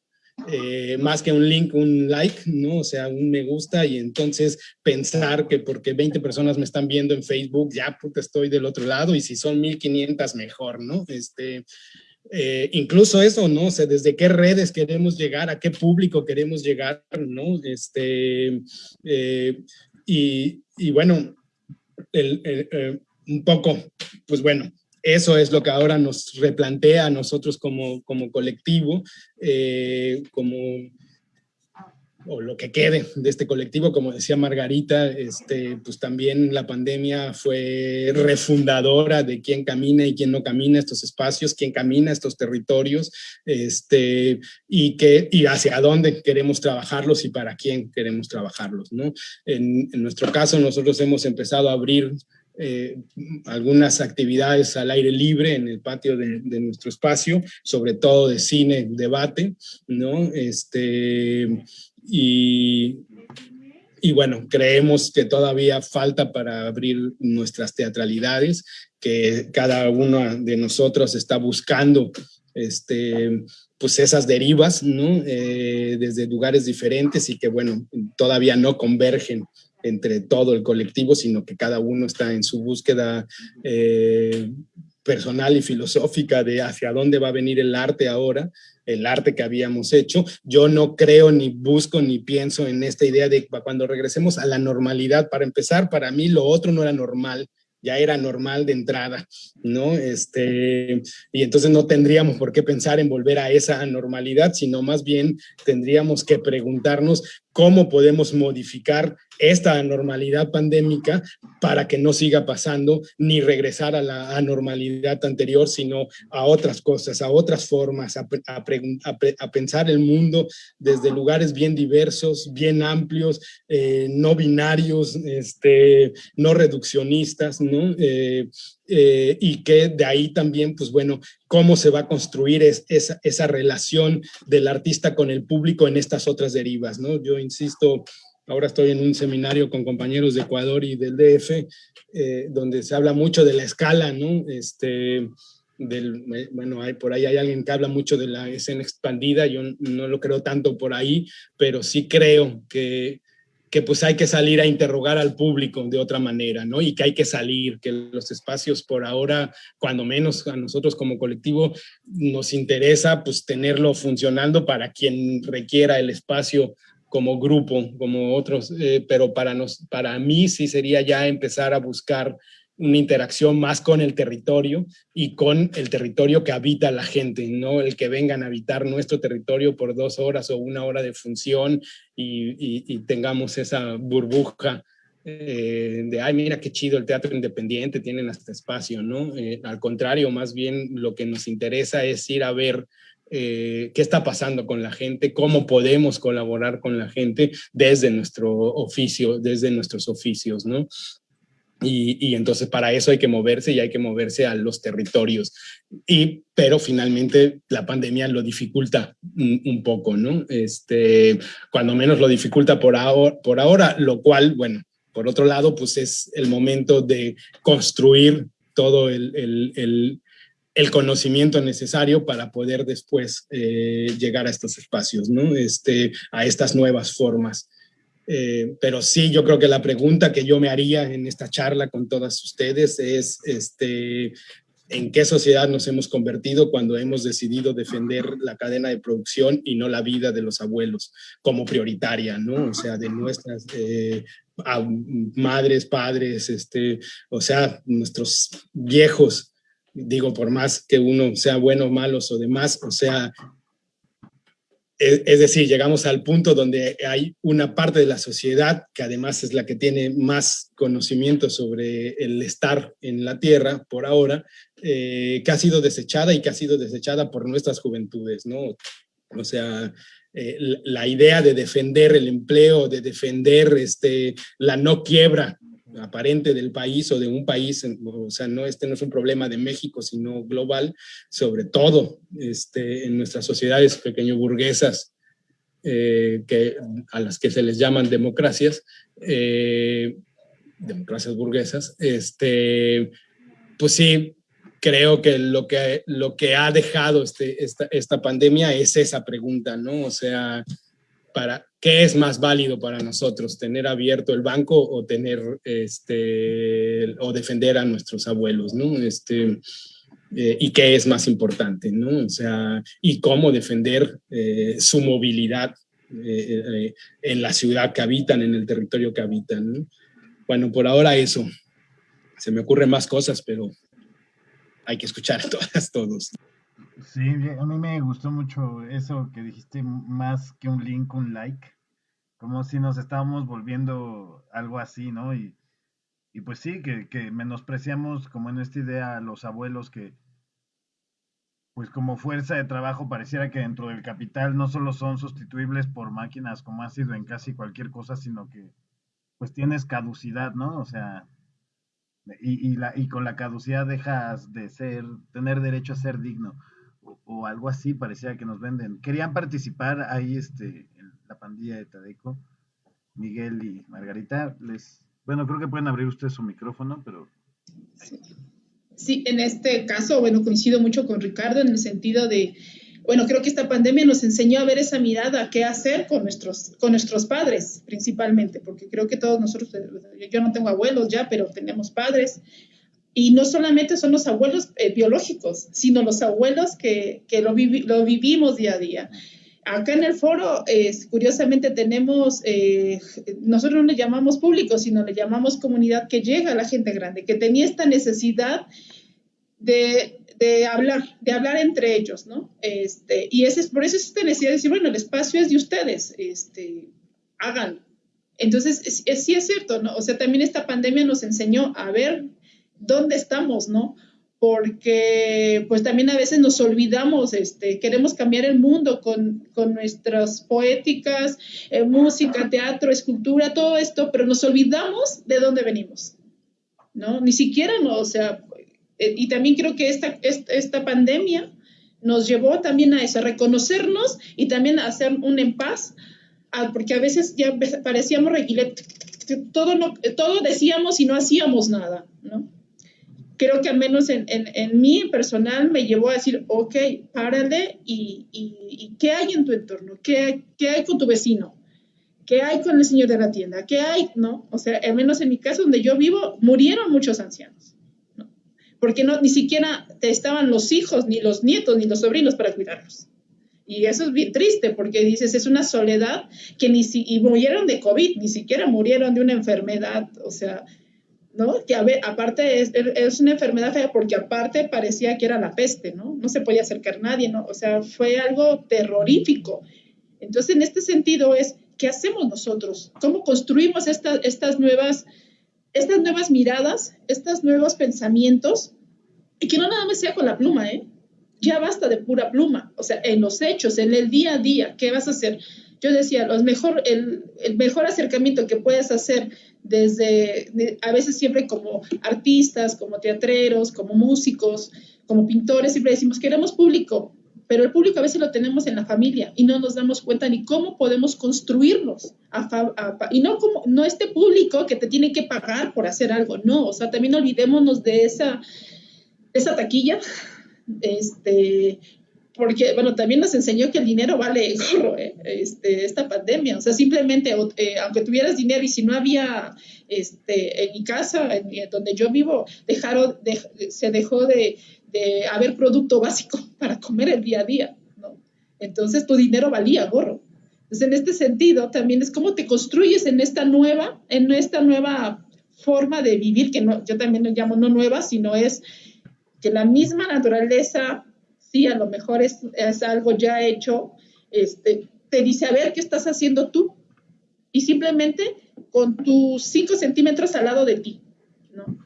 eh, más que un link, un like, ¿no? O sea, un me gusta y entonces pensar que porque 20 personas me están viendo en Facebook, ya porque estoy del otro lado y si son 1500 mejor, ¿no? Este, eh, incluso eso, ¿no? O desde qué redes queremos llegar, a qué público queremos llegar, ¿no? Este, eh, y, y, bueno, el, eh, un poco, pues bueno, eso es lo que ahora nos replantea a nosotros como, como colectivo, como o lo que quede de este colectivo, como decía Margarita, este, pues también la pandemia fue refundadora de quién camina y quién no camina estos espacios, quién camina estos territorios, este, y, que, y hacia dónde queremos trabajarlos y para quién queremos trabajarlos. ¿no? En nuestro caso, nosotros hemos empezado a abrir eh, algunas actividades al aire libre en el patio de, nuestro espacio, sobre todo de cine, debate, ¿no? Este, y, y bueno, creemos que todavía falta para abrir nuestras teatralidades, que cada uno de nosotros está buscando este, pues esas derivas, ¿no? Eh, desde lugares diferentes y que, bueno, todavía no convergen entre todo el colectivo, sino que cada uno está en su búsqueda eh, personal y filosófica de hacia dónde va a venir el arte ahora, el arte que habíamos hecho. Yo no creo ni busco ni pienso en esta idea de cuando regresemos a la normalidad, para empezar, para mí lo otro no era normal, ya era normal de entrada, ¿no? Este, y entonces no tendríamos por qué pensar en volver a esa normalidad, sino más bien tendríamos que preguntarnos cómo podemos modificar esta normalidad pandémica para que no siga pasando ni regresar a la anormalidad anterior, sino a otras cosas, a otras formas, a, pensar el mundo desde lugares bien diversos, bien amplios, eh, no binarios, este, no reduccionistas, ¿no? Eh, eh, y que de ahí también, pues bueno, cómo se va a construir esa, esa relación del artista con el público en estas otras derivas, ¿no? Yo insisto, ahora estoy en un seminario con compañeros de Ecuador y del DF, eh, donde se habla mucho de la escala, ¿no? Este, del, bueno, hay, por ahí hay alguien que habla mucho de la escena expandida, yo no lo creo tanto por ahí, pero sí creo que que pues hay que salir a interrogar al público de otra manera, ¿no? Y que hay que salir, que los espacios por ahora, cuando menos a nosotros como colectivo, nos interesa pues tenerlo funcionando para quien requiera el espacio como grupo, como otros, eh, pero para, nos, para mí sí sería ya empezar a buscar una interacción más con el territorio y con el territorio que habita la gente, no el que vengan a habitar nuestro territorio por dos horas o una hora de función y, tengamos esa burbuja eh, de, ay, mira qué chido el teatro independiente, tienen hasta espacio, ¿no? Eh, al contrario, más bien lo que nos interesa es ir a ver eh, qué está pasando con la gente, cómo podemos colaborar con la gente desde nuestro oficio, desde nuestros oficios, ¿no? Y, entonces para eso hay que moverse y hay que moverse a los territorios. Y, pero finalmente la pandemia lo dificulta un, poco, ¿no? Este, cuando menos lo dificulta por ahora, por ahora, lo cual, bueno, por otro lado, pues es el momento de construir todo el, el, el, conocimiento necesario para poder después eh, llegar a estos espacios, ¿no? Este, a estas nuevas formas. Eh, pero sí, yo creo que la pregunta que yo me haría en esta charla con todas ustedes es, este, ¿en qué sociedad nos hemos convertido cuando hemos decidido defender la cadena de producción y no la vida de los abuelos como prioritaria, ¿no? O sea, de nuestras eh, madres, padres, este, o sea, nuestros viejos, digo, por más que uno sea bueno, malos o demás, o sea, es decir, llegamos al punto donde hay una parte de la sociedad, que además es la que tiene más conocimiento sobre el estar en la Tierra por ahora, eh, que ha sido desechada y que ha sido desechada por nuestras juventudes, ¿no? O sea, eh, la idea de defender el empleo, de defender este, la no quiebra aparente del país o de un país, o sea, no, este no es un problema de México, sino global, sobre todo este, en nuestras sociedades pequeño burguesas, eh, que, a las que se les llaman democracias, eh, democracias burguesas, este, pues sí, creo que lo que, lo que ha dejado este, esta, esta pandemia es esa pregunta, ¿no? O sea, para qué es más válido para nosotros, tener abierto el banco o tener este o defender a nuestros abuelos, ¿no? Este eh, y qué es más importante, ¿no? O sea, y cómo defender eh, su movilidad eh, en la ciudad que habitan, en el territorio que habitan. ¿no? Bueno, por ahora eso. Se me ocurren más cosas, pero hay que escuchar todas, todos. Sí, a mí me gustó mucho eso que dijiste, más que un link, un like, como si nos estábamos volviendo algo así, ¿no? Y, y pues sí, que, que, menospreciamos como en esta idea a los abuelos que, pues como fuerza de trabajo pareciera que dentro del capital no solo son sustituibles por máquinas como ha sido en casi cualquier cosa, sino que pues tienes caducidad, ¿no? O sea, y, y, la, y con la caducidad dejas de ser, tener derecho a ser digno o, algo así parecía que nos venden. Querían participar ahí este, en la pandilla de Tadeco, Miguel y Margarita. Les, bueno, creo que pueden abrir ustedes su micrófono, pero... Sí. en este caso, bueno, coincido mucho con Ricardo en el sentido de, bueno, creo que esta pandemia nos enseñó a ver esa mirada, qué hacer con nuestros, con nuestros padres, principalmente, porque creo que todos nosotros, yo no tengo abuelos ya, pero tenemos padres, y no solamente son los abuelos eh, biológicos, sino los abuelos que, que lo, lo, vivimos día a día. Acá en el foro, curiosamente, tenemos, eh, nosotros no le llamamos público, sino le llamamos comunidad que llega a la gente grande, que tenía esta necesidad de, de hablar, de hablar entre ellos, ¿no? Este, y ese, por eso es esta necesidad de decir, bueno, el espacio es de ustedes, este, hagan. Entonces, sí es cierto, ¿no? O sea, también esta pandemia nos enseñó a ver dónde estamos, ¿no? Porque pues también a veces nos olvidamos, este, queremos cambiar el mundo con, nuestras poéticas, eh, música, teatro, escultura, todo esto, pero nos olvidamos de dónde venimos, ¿no? Ni siquiera, no, o sea, eh, y también creo que esta, esta, pandemia nos llevó también a eso, a reconocernos y también a hacer un en paz, porque a veces ya parecíamos todo, no, todo decíamos y no hacíamos nada, ¿no? Creo que al menos en, en, mí personal me llevó a decir, ok, párale y, y, ¿qué hay en tu entorno? ¿Qué, ¿Qué, hay con tu vecino? ¿Qué hay con el señor de la tienda? ¿Qué hay? ¿No? O sea, al menos en mi caso donde yo vivo, murieron muchos ancianos. ¿no? Porque no, ni siquiera estaban los hijos, ni los nietos, ni los sobrinos para cuidarlos. Y eso es bien triste porque dices, es una soledad que ni si, y murieron de COVID, ni siquiera murieron de una enfermedad, o sea, ¿no? Que a ver, aparte es, es, una enfermedad fea porque aparte parecía que era la peste, ¿no? No se podía acercar nadie, ¿no? O sea, fue algo terrorífico. Entonces, en este sentido es, ¿qué hacemos nosotros? ¿Cómo construimos estas, nuevas, estas nuevas miradas, estos nuevos pensamientos? Y que no nada más sea con la pluma, ¿eh? Ya basta de pura pluma, o sea, en los hechos, en el día a día, ¿qué vas a hacer? Yo decía, los mejor, el, el mejor acercamiento que puedes hacer desde, a veces siempre como artistas, como teatreros, como músicos, como pintores, siempre decimos, queremos público, pero el público a veces lo tenemos en la familia y no nos damos cuenta ni cómo podemos construirnos. y no como no este público que te tiene que pagar por hacer algo, no, o sea, también olvidémonos de esa, esa taquilla, este, porque, bueno, también nos enseñó que el dinero vale gorro, ¿eh? este, esta pandemia. O sea, simplemente, eh, aunque tuvieras dinero y si no había, este, en mi casa, en, donde yo vivo, dejaron, se dejó de, de, haber producto básico para comer el día a día, ¿no? Entonces, tu dinero valía gorro. Entonces, en este sentido, también es cómo te construyes en esta nueva, en esta nueva forma de vivir, que no, yo también lo llamo no nueva, sino es que la misma naturaleza a lo mejor es, algo ya hecho, este, te dice, a ver, ¿qué estás haciendo tú? Y simplemente con tus 5 centímetros al lado de ti, ¿no?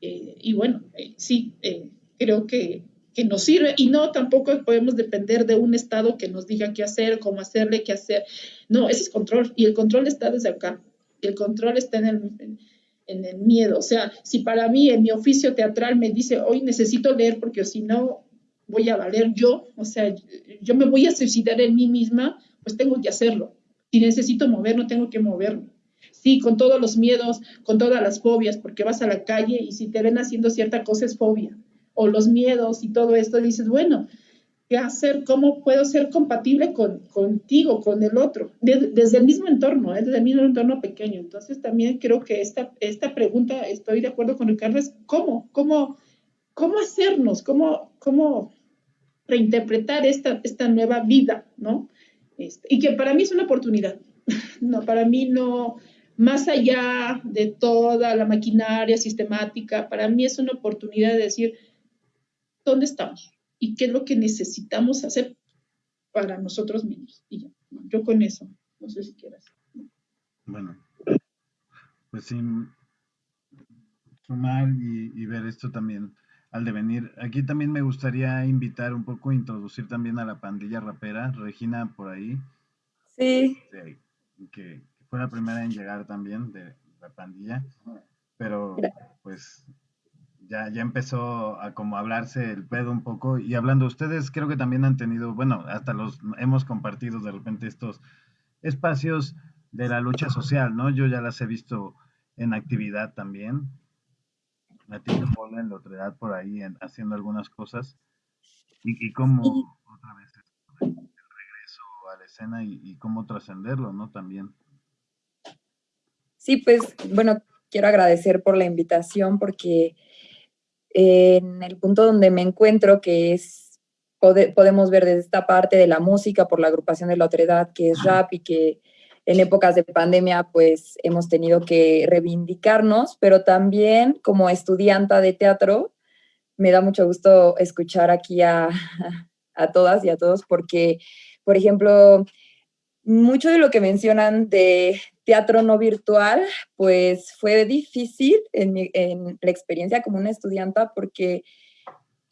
Eh, y bueno, eh, sí, eh, creo que, que, nos sirve y no, tampoco podemos depender de un Estado que nos diga qué hacer, cómo hacerle, qué hacer. No, ese es control y el control está desde acá. El control está en el, en el miedo. O sea, si para mí en mi oficio teatral me dice, hoy necesito leer porque si no voy a valer yo, o sea, yo me voy a suicidar en mí misma, pues tengo que hacerlo. Si necesito mover, no tengo que moverme. Sí, con todos los miedos, con todas las fobias, porque vas a la calle y si te ven haciendo cierta cosa es fobia. O los miedos y todo esto, dices, bueno, ¿qué hacer? ¿Cómo puedo ser compatible con, contigo, con el otro? desde el mismo entorno, ¿eh? desde el mismo entorno pequeño. Entonces también creo que esta, esta pregunta, estoy de acuerdo con Ricardo, es cómo, cómo, cómo hacernos, cómo, cómo reinterpretar esta, esta nueva vida, ¿no? Este, y que para mí es una oportunidad. no, para mí no, más allá de toda la maquinaria sistemática, para mí es una oportunidad de decir, ¿dónde estamos? ¿Y qué es lo que necesitamos hacer para nosotros mismos? Y yo con eso, no sé si quieras. Bueno, pues sí, sumar y ver esto también al devenir. Aquí también me gustaría invitar un poco, introducir también a la pandilla rapera, Regina por ahí. Sí. que, fue la primera en llegar también de la pandilla. pero pues ya, ya empezó a como hablarse el pedo un poco. Y hablando, ustedes creo que también han tenido, bueno, hasta los hemos compartido de repente estos espacios de la lucha social, ¿no? Yo ya las he visto en actividad también. A ti te ponen la otra edad por ahí haciendo algunas cosas. Y, y cómo otra vez el regreso a la escena y, y cómo trascenderlo, ¿no? También. Sí, pues bueno, quiero agradecer por la invitación porque en el punto donde me encuentro, que es, podemos ver desde esta parte de la música por la agrupación de la otra edad, que es rap y que en épocas de pandemia pues hemos tenido que reivindicarnos, pero también como estudianta de teatro me da mucho gusto escuchar aquí a, a todas y a todos porque, por ejemplo, mucho de lo que mencionan de teatro no virtual, pues fue difícil en, en la experiencia como una estudianta porque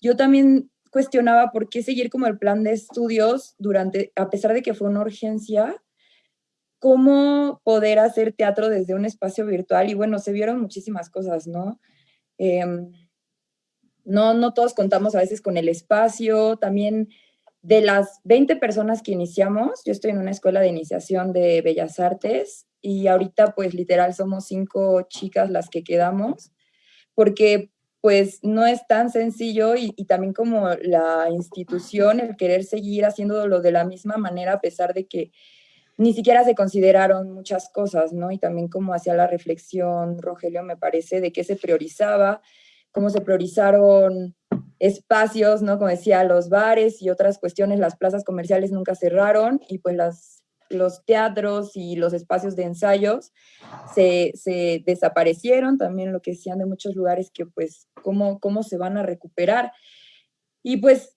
yo también cuestionaba por qué seguir como el plan de estudios durante, a pesar de que fue una urgencia, cómo poder hacer teatro desde un espacio virtual. Y bueno, se vieron muchísimas cosas, ¿no? Em, no, no todos contamos a veces con el espacio, también de las 20 personas que iniciamos, yo estoy en una escuela de iniciación de Bellas Artes y ahorita pues literal somos cinco chicas las que quedamos, porque pues no es tan sencillo y, también como la institución, el querer seguir haciéndolo de la misma manera a pesar de que ni siquiera se consideraron muchas cosas, ¿no? Y también como hacía la reflexión, Rogelio, me parece, de qué se priorizaba, cómo se priorizaron espacios, ¿no? Como decía, los bares y otras cuestiones, las plazas comerciales nunca cerraron y pues los teatros y los espacios de ensayos se, se, desaparecieron, también lo que decían de muchos lugares que pues cómo, cómo se van a recuperar. Y pues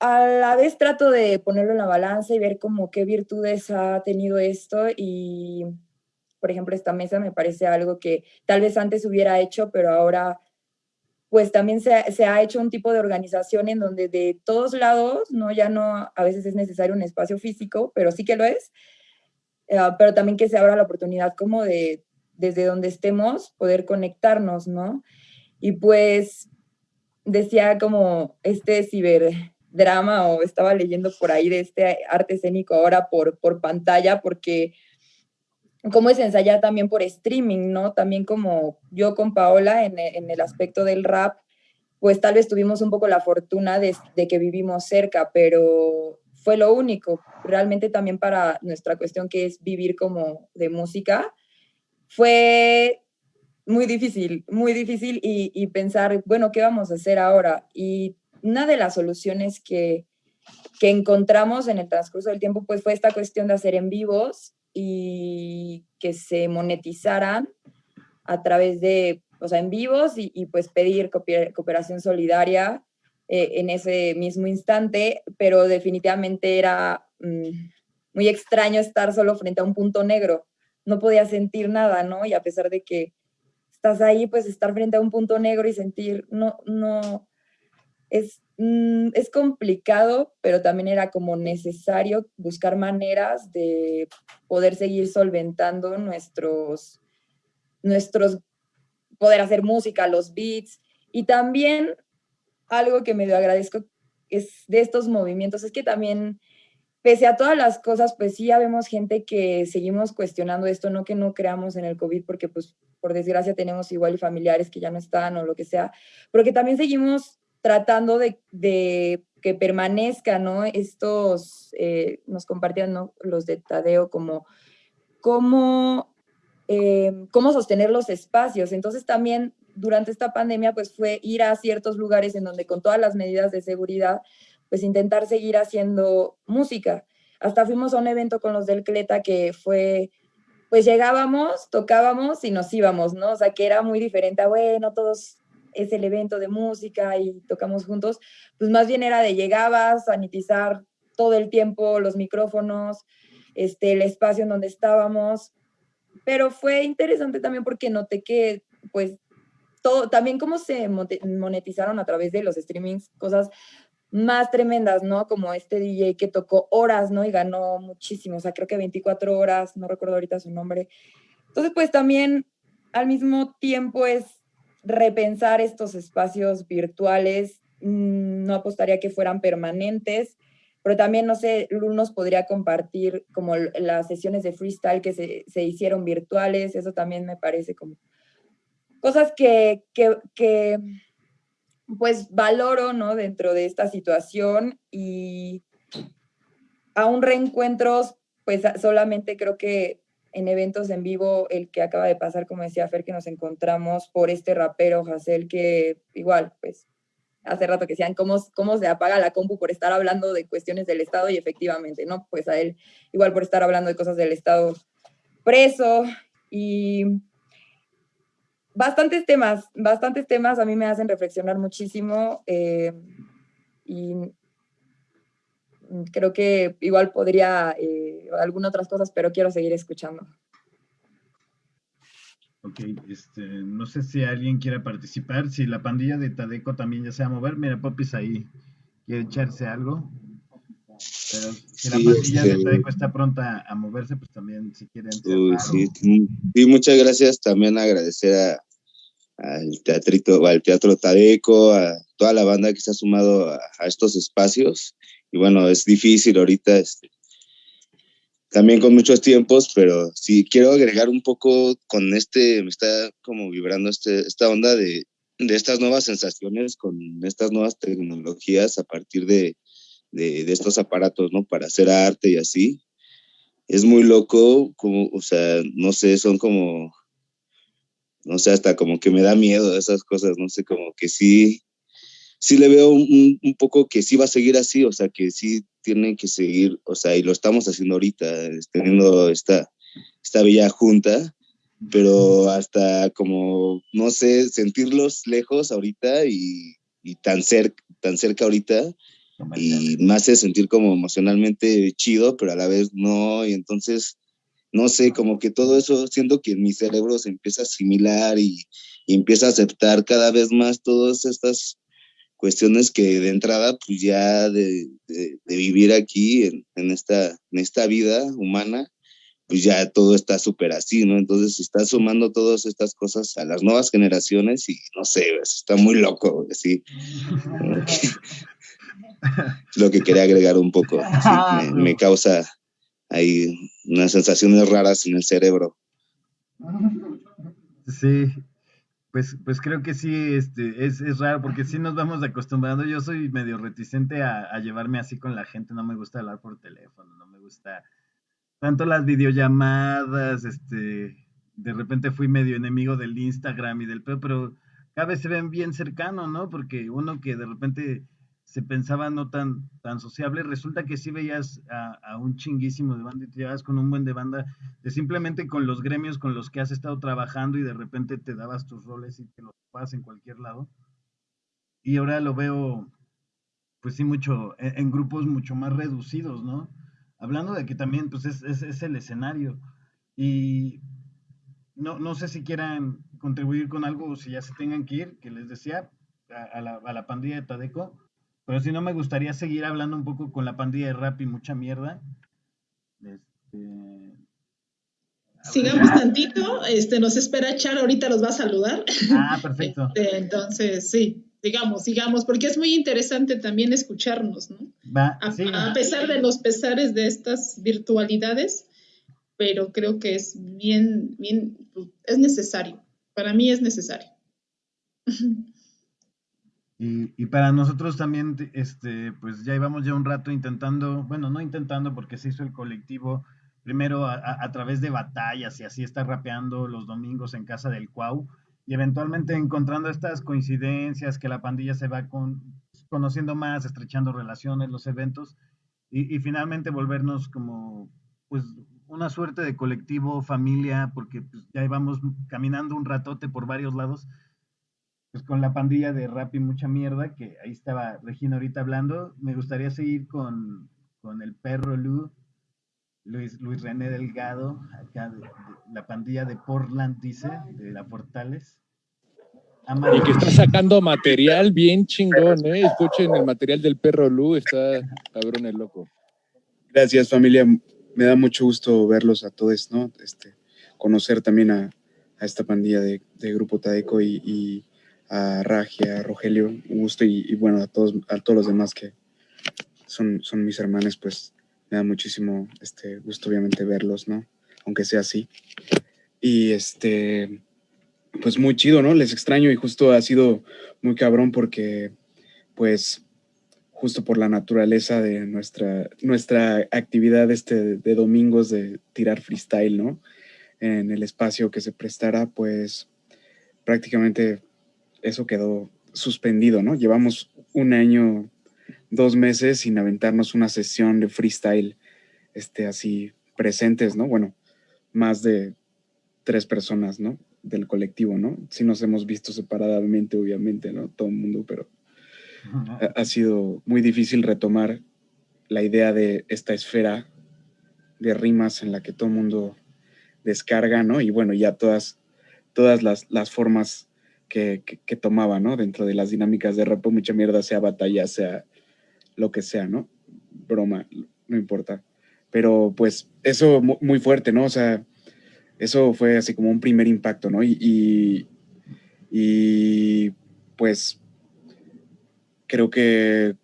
a la vez trato de ponerlo en la balanza y ver como qué virtudes ha tenido esto y, por ejemplo, esta mesa me parece algo que tal vez antes hubiera hecho, pero ahora pues también se, ha hecho un tipo de organización en donde de todos lados, ¿no? Ya no a veces es necesario un espacio físico, pero sí que lo es, eh, pero también que se abra la oportunidad como de, desde donde estemos, poder conectarnos, ¿no? Y pues decía como este ciberdrama o estaba leyendo por ahí de este arte escénico ahora por, por pantalla, porque cómo es ensayar también por streaming, ¿no? También como yo con Paola en, el aspecto del rap, pues tal vez tuvimos un poco la fortuna de, que vivimos cerca, pero fue lo único. Realmente también para nuestra cuestión que es vivir como de música, fue muy difícil, muy difícil y pensar, bueno, ¿qué vamos a hacer ahora? Y una de las soluciones que, que encontramos en el transcurso del tiempo, pues fue esta cuestión de hacer en vivos y que se monetizaran a través de, o sea, en vivos y, pues pedir cooperación solidaria eh, en ese mismo instante, pero definitivamente era mm, muy extraño estar solo frente a un punto negro. No podía sentir nada, ¿no? Y a pesar de que estás ahí, pues estar frente a un punto negro y sentir, no, no, es, mm, es complicado, pero también era como necesario buscar maneras de poder seguir solventando nuestros, nuestros, poder hacer música, los beats. Y también algo que medio agradezco es de estos movimientos, es que también, pese a todas las cosas, pues sí, ya vemos gente que seguimos cuestionando esto, no que no creamos en el COVID, porque pues por desgracia tenemos igual familiares que ya no están o lo que sea, pero que también seguimos tratando de, que permanezcan, ¿no? Estos, eh, nos compartían los de Tadeo como cómo, eh, cómo sostener los espacios. Entonces también durante esta pandemia pues fue ir a ciertos lugares en donde con todas las medidas de seguridad pues intentar seguir haciendo música. Hasta fuimos a un evento con los del Cleta que fue, pues llegábamos, tocábamos y nos íbamos, ¿no? O sea, que era muy diferente a, bueno, todos es el evento de música y tocamos juntos, pues más bien era de llegabas, sanitizar todo el tiempo los micrófonos, este, el espacio en donde estábamos, pero fue interesante también porque noté que, pues, todo, también cómo se monetizaron a través de los streamings, cosas más tremendas, ¿no? Como este DJ que tocó horas, ¿no? Y ganó muchísimo, o sea, creo que 24 horas, no recuerdo ahorita su nombre. Entonces, pues también al mismo tiempo es repensar estos espacios virtuales. Mm, no apostaría que fueran permanentes, pero también, no sé, Lul nos podría compartir como las sesiones de freestyle que se, se hicieron virtuales, eso también me parece como cosas que, que, que, pues valoro, ¿no? Dentro de esta situación y aún reencuentros, pues solamente creo que en eventos en vivo, el que acaba de pasar, como decía Fer, que nos encontramos por este rapero, Hassel, que igual, pues, hace rato que decían cómo, cómo se apaga la compu por estar hablando de cuestiones del Estado y efectivamente, ¿no? Pues a él, igual por estar hablando de cosas del Estado preso y bastantes temas, bastantes temas a mí me hacen reflexionar muchísimo eh, y creo que igual podría eh, algunas otras cosas, pero quiero seguir escuchando. Ok, este, no sé si alguien quiere participar, si la pandilla de Tadeco también ya se va a mover, mira, Popis ahí quiere echarse algo, pero si la pandilla de este Tadeco está pronta a moverse, pues también si quieren. sí, sí, muchas gracias, también agradecer al teatrito, al teatro Tadeco, a toda la banda que se ha sumado a estos espacios y bueno, es difícil ahorita, este, también con muchos tiempos, pero sí quiero agregar un poco con este, me está como vibrando este, esta onda de, de estas nuevas sensaciones, con estas nuevas tecnologías a partir de, de, estos aparatos, ¿no? Para hacer arte y así. Es muy loco, como, o sea, no sé, son como, no sé, hasta como que me da miedo esas cosas, no sé, como que sí, sí le veo un, un, poco que sí va a seguir así, o sea, que sí tiene que seguir, o sea, y lo estamos haciendo ahorita, teniendo esta, esta bella junta, pero hasta como, no sé, sentirlos lejos ahorita y, y tan, cerca, tan cerca ahorita, y me hace sentir como emocionalmente chido, pero a la vez no, y entonces, no sé, como que todo eso, siento que mi cerebro se empieza a asimilar y, y empieza a aceptar cada vez más todas estas cuestiones que de entrada, pues ya de, de, vivir aquí en, en, esta, en esta vida humana, pues ya todo está súper así, ¿no? Entonces está sumando todas estas cosas a las nuevas generaciones y no sé, está muy loco, así. lo que quería agregar un poco. Me, me, causa ahí unas sensaciones raras en el cerebro. Sí, pues, pues creo que sí, este, es, es raro porque sí nos vamos acostumbrando. Yo soy medio reticente a, a, llevarme así con la gente, no me gusta hablar por teléfono, no me gusta tanto las videollamadas, este, de repente fui medio enemigo del Instagram y del pero, pero cada vez se ven bien cercanos, ¿no? Porque uno que de repente se pensaba no tan, tan sociable, resulta que sí veías a, a, un chinguísimo de banda y te llevas con un buen de banda, de simplemente con los gremios con los que has estado trabajando y de repente te dabas tus roles y te los pasas en cualquier lado. Y ahora lo veo, pues sí, mucho, en, grupos mucho más reducidos, ¿no? Hablando de que también, pues es, es, el escenario. Y no, no sé si quieran contribuir con algo o si ya se tengan que ir, que les decía, a, a, la, a la pandilla de Tadeco pero si no, me gustaría seguir hablando un poco con la pandilla de rap y mucha mierda. Este... Sigamos tantito, este, nos espera Char, ahorita los va a saludar. Ah, perfecto. Este, entonces, sí, sigamos, sigamos, porque es muy interesante también escucharnos, ¿no? Va, a, sí. a, pesar de los pesares de estas virtualidades, pero creo que es bien, bien, es necesario. Para mí es necesario. Y, para nosotros también, este, pues ya íbamos ya un rato intentando, bueno, no intentando porque se hizo el colectivo, primero a, través de batallas y así está rapeando los domingos en casa del Cuau y eventualmente encontrando estas coincidencias que la pandilla se va con, conociendo más, estrechando relaciones, los eventos y, y finalmente volvernos como, pues, una suerte de colectivo, familia, porque pues, ya íbamos caminando un ratote por varios lados pues con la pandilla de rap y mucha mierda, que ahí estaba Regina ahorita hablando. Me gustaría seguir con, con el perro Lu, Luis, Luis René Delgado, acá de, de, la pandilla de Portland, dice, de la Portales. Y que está sacando material bien chingón, ¿eh? Escuchen el material del perro Lu, está cabrón el loco. Gracias, familia. Me da mucho gusto verlos a todos, ¿no? Este, conocer también a, a esta pandilla de, Grupo Tadeco y, a Ragia, a Rogelio, gusto y, bueno, a todos, a todos los demás que son, son mis hermanos, pues me da muchísimo este, gusto obviamente verlos, ¿no? Aunque sea así. Y este, pues muy chido, ¿no? Les extraño y justo ha sido muy cabrón porque, pues, justo por la naturaleza de nuestra, nuestra actividad este de domingos de tirar freestyle, ¿no? En el espacio que se prestara, pues prácticamente eso quedó suspendido, ¿no? Llevamos un año, dos meses sin aventarnos una sesión de freestyle, este, así presentes, ¿no? Bueno, más de tres personas, ¿no? Del colectivo, ¿no? Sí nos hemos visto separadamente, obviamente, ¿no? Todo el mundo, pero ha, sido muy difícil retomar la idea de esta esfera de rimas en la que todo el mundo descarga, ¿no? Y bueno, ya todas, todas las, las formas que, tomaba, ¿no? Dentro de las dinámicas de rap, mucha mierda, sea batalla, sea lo que sea, ¿no? Broma, no importa. Pero pues eso muy fuerte, ¿no? O sea, eso fue así como un primer impacto, ¿no? Y, y, pues creo que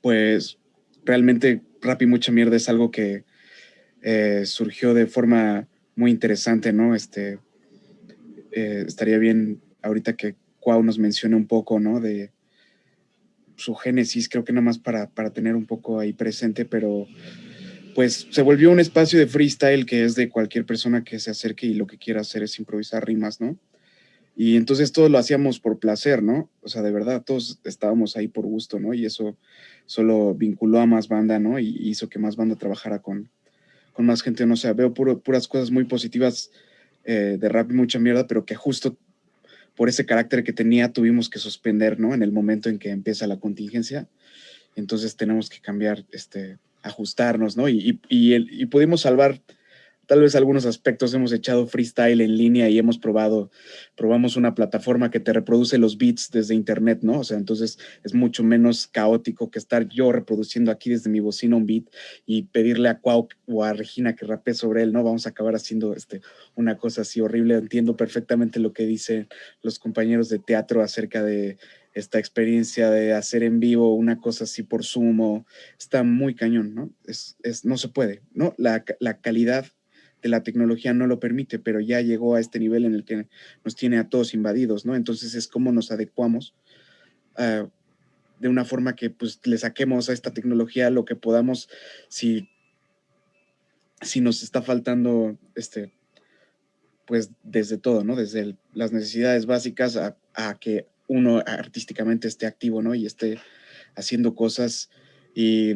pues realmente Rap y Mucha Mierda es algo que eh, surgió de forma muy interesante, ¿no? Este, eh, estaría bien ahorita que Cuau nos mencione un poco, ¿no? De su génesis, creo que nada más para, para tener un poco ahí presente, pero pues se volvió un espacio de freestyle que es de cualquier persona que se acerque y lo que quiera hacer es improvisar rimas, ¿no? Y entonces todos lo hacíamos por placer, ¿no? O sea, de verdad, todos estábamos ahí por gusto, ¿no? Y eso solo vinculó a más banda, ¿no? Y hizo que más banda trabajara con, con más gente, no sé, veo puras cosas muy positivas eh, de rap y mucha mierda, pero que justo por ese carácter que tenía tuvimos que suspender, ¿no? En el momento en que empieza la contingencia. Entonces tenemos que cambiar, este, ajustarnos, ¿no? Y, y, y, pudimos salvar tal vez algunos aspectos. Hemos echado freestyle en línea y hemos probado, probamos una plataforma que te reproduce los beats desde internet, ¿no? O sea, entonces es mucho menos caótico que estar yo reproduciendo aquí desde mi bocina un beat y pedirle a Cuau o a Regina que rapee sobre él, ¿no? Vamos a acabar haciendo este, una cosa así horrible. Entiendo perfectamente lo que dicen los compañeros de teatro acerca de esta experiencia de hacer en vivo una cosa así por sumo, está muy cañón, ¿no? Es, es, no se puede, ¿no? La, la, calidad la tecnología no lo permite, pero ya llegó a este nivel en el que nos tiene a todos invadidos, ¿no? Entonces es como nos adecuamos uh, de una forma que pues le saquemos a esta tecnología lo que podamos si, si nos está faltando, este, pues desde todo, ¿no? Desde las necesidades básicas a, que uno artísticamente esté activo, ¿no? Y esté haciendo cosas y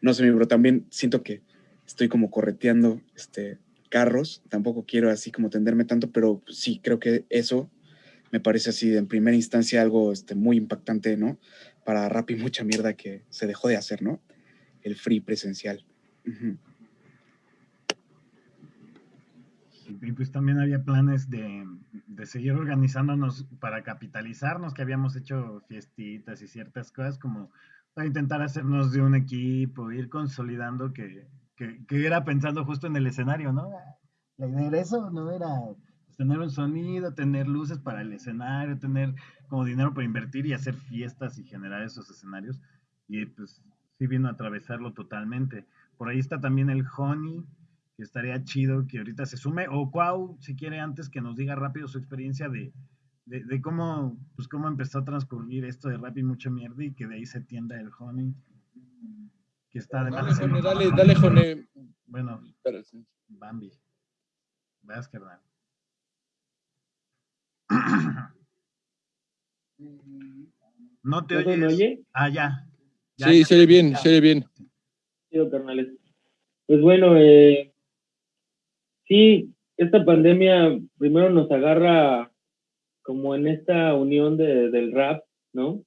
no sé, pero también siento que estoy como correteando este, carros, tampoco quiero así como tenderme tanto, pero sí creo que eso me parece así en primera instancia algo este, muy impactante, ¿no? Para rap y mucha mierda que se dejó de hacer, ¿no? El free presencial. Y pues también había planes de, de, seguir organizándonos para capitalizarnos, que habíamos hecho fiestitas y ciertas cosas como para intentar hacernos de un equipo, ir consolidando que, que, era pensando justo en el escenario, ¿no? La idea era eso, ¿no? Era tener un sonido, tener luces para el escenario, tener como dinero para invertir y hacer fiestas y generar esos escenarios. Y pues sí vino a atravesarlo totalmente. Por ahí está también el Honey, que estaría chido que ahorita se sume, o Cuau, si quiere antes que nos diga rápido su experiencia de, de, cómo, pues cómo empezó a transcurrir esto de rap y mucha mierda y que de ahí se tienda el honey. Que está además. Dale, dale, dale, Jone. Bueno, Bambi. Vas, carnal. ¿No te oyes? me oye? Ah, ya. sí, se oye bien, se oye bien. Sí, carnales. Pues bueno, eh, Sí, esta pandemia primero nos agarra como en esta unión de, del rap, ¿no?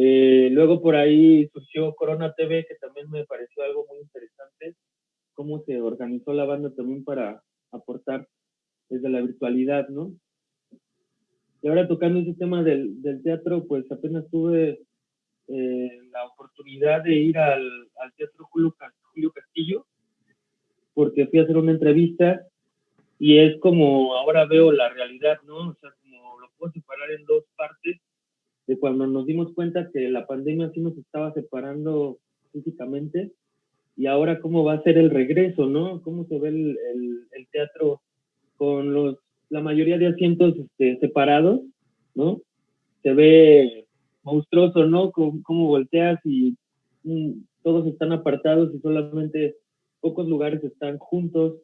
Eh, luego por ahí surgió Corona TV, que también me pareció algo muy interesante, cómo se organizó la banda también para aportar desde la virtualidad, ¿no? Y ahora tocando ese tema del, del teatro, pues apenas tuve eh, la oportunidad de ir al, al Teatro Julio, Julio Castillo, porque fui a hacer una entrevista y es como ahora veo la realidad, ¿no? O sea, como lo puedo separar en dos partes, de cuando nos dimos cuenta que la pandemia sí nos estaba separando físicamente, y ahora cómo va a ser el regreso, ¿no? Cómo se ve el, el, teatro con los, la mayoría de asientos este, separados, ¿no? Se ve monstruoso, ¿no? Cómo, volteas y mm, todos están apartados y solamente pocos lugares están juntos,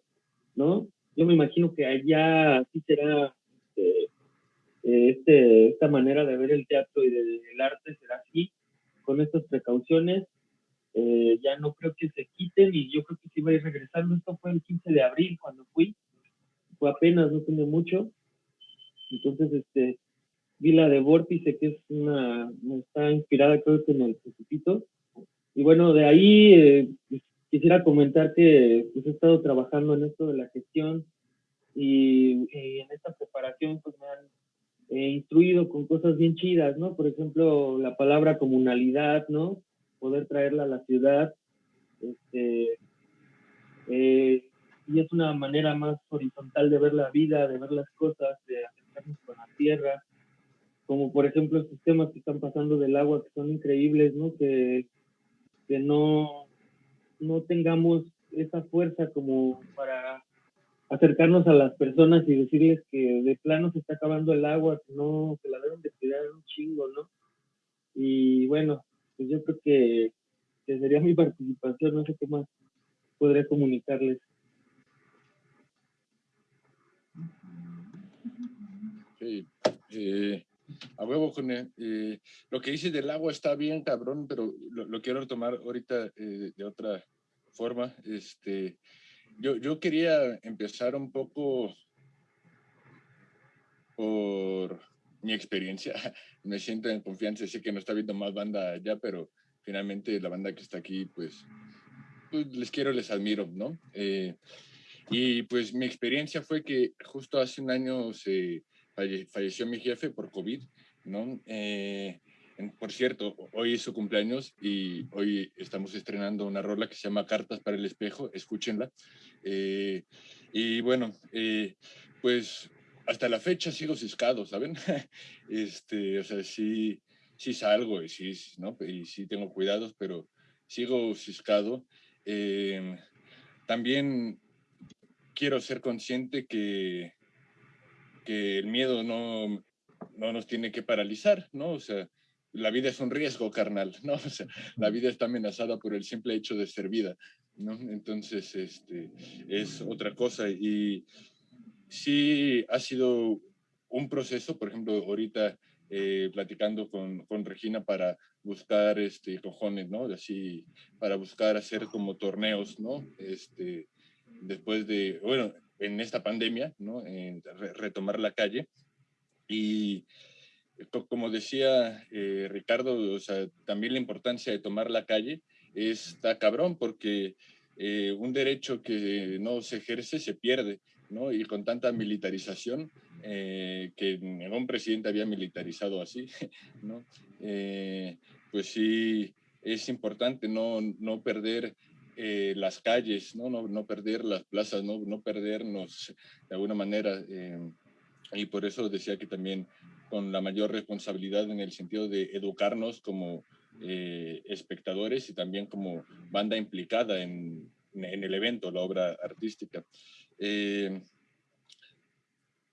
¿no? Yo me imagino que allá sí será este, este, esta manera de ver el teatro y del arte será así, con estas precauciones eh, ya no creo que se quiten y yo creo que sí va a ir regresando. Esto fue el 15 de abril cuando fui, fue apenas, no tiene mucho. Entonces, este, vi la de Vórtice, que es una, está inspirada creo que en el Principito. Y bueno, de ahí eh, quisiera comentar que pues, he estado trabajando en esto de la gestión y, en esta preparación pues me han eh, instruido con cosas bien chidas, ¿no? Por ejemplo, la palabra comunalidad, ¿no? poder traerla a la ciudad. Este, eh, y es una manera más horizontal de ver la vida, de ver las cosas, de acercarnos con la tierra, como por ejemplo estos temas que están pasando del agua, que son increíbles, ¿no? Que, que no, no tengamos esa fuerza como para acercarnos a las personas y decirles que de plano se está acabando el agua, que no, que la deben de cuidar un chingo, ¿no? Y bueno, pues yo creo que, sería mi participación, no sé qué más podré comunicarles. Sí, eh, a huevo, con eh, lo que dice del agua está bien, cabrón, pero lo, quiero retomar ahorita eh, de otra forma. Este, yo, yo quería empezar un poco por mi experiencia. Me siento en confianza, sé que no está viendo más banda allá, pero finalmente la banda que está aquí, pues, pues les quiero, les admiro, ¿no? Eh, y pues mi experiencia fue que justo hace un año se falleció mi jefe por COVID, ¿no? Eh, por cierto, hoy es su cumpleaños y hoy estamos estrenando una rola que se llama Cartas para el Espejo, escúchenla. Eh, y bueno, pues hasta la fecha sigo ciscado, ¿saben? este, o sea, sí, sí salgo y sí, ¿no? Y sí tengo cuidados, pero sigo ciscado. Em, también quiero ser consciente que, que el miedo no, no nos tiene que paralizar, ¿no? O sea, la vida es un riesgo, carnal, ¿no? O sea, la vida está amenazada por el simple hecho de ser vida, ¿no? Entonces, este, es otra cosa. Y sí ha sido un proceso, por ejemplo, ahorita eh, platicando con, con, Regina para buscar este, cojones, ¿no? Así, para buscar hacer como torneos, ¿no? Este, después de, bueno, en esta pandemia, ¿no? En retomar la calle. Y como decía eh, Ricardo, o sea, también la importancia de tomar la calle está cabrón porque eh, un derecho que no se ejerce se pierde. ¿no? Y con tanta militarización, eh, que ningún presidente había militarizado así, ¿no? Eh, pues sí, es importante no, no perder eh, las calles, ¿no? No, no perder las plazas, no, no perdernos de alguna manera. y por eso decía que también con la mayor responsabilidad en el sentido de educarnos como espectadores y también como banda implicada en, en el evento, la obra artística. Eh,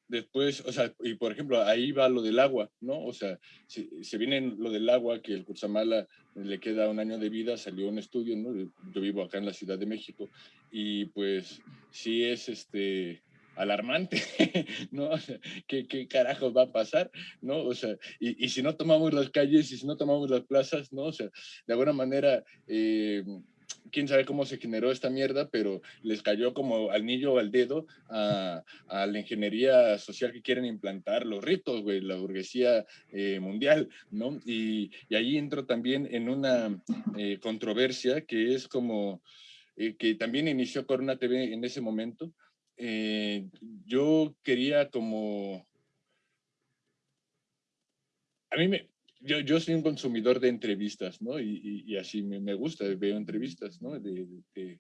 después, o sea, y por ejemplo, ahí va lo del agua, ¿no? O sea, si, se viene lo del agua, que el Curzamala le queda un año de vida, salió un estudio, ¿no? Yo vivo acá en la Ciudad de México y pues sí es este alarmante, ¿no? ¿qué, ¿qué, carajos va a pasar, ¿no? O sea, y, y, si no tomamos las calles y si no tomamos las plazas, ¿no? O sea, de alguna manera... Eh, quién sabe cómo se generó esta mierda, pero les cayó como al niño al dedo a, la ingeniería social que quieren implantar los ritos, güey, la burguesía eh, mundial, ¿no? Y, y, ahí entro también en una eh, controversia que es como, eh, que también inició Corona TV en ese momento. Yo quería como... A mí me, yo, yo soy un consumidor de entrevistas, ¿no? Y, y, así me, me, gusta, veo entrevistas, ¿no? De, de,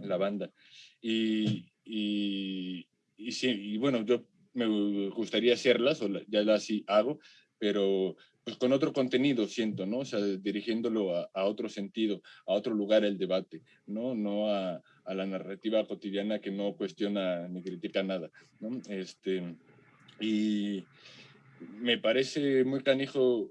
la banda. Y, y, sí, y bueno, yo me gustaría hacerlas, o ya las hago, pero pues con otro contenido, siento, ¿no? O sea, dirigiéndolo a, otro sentido, a otro lugar el debate, ¿no? No a, a, la narrativa cotidiana que no cuestiona ni critica nada. Este, y me parece muy canijo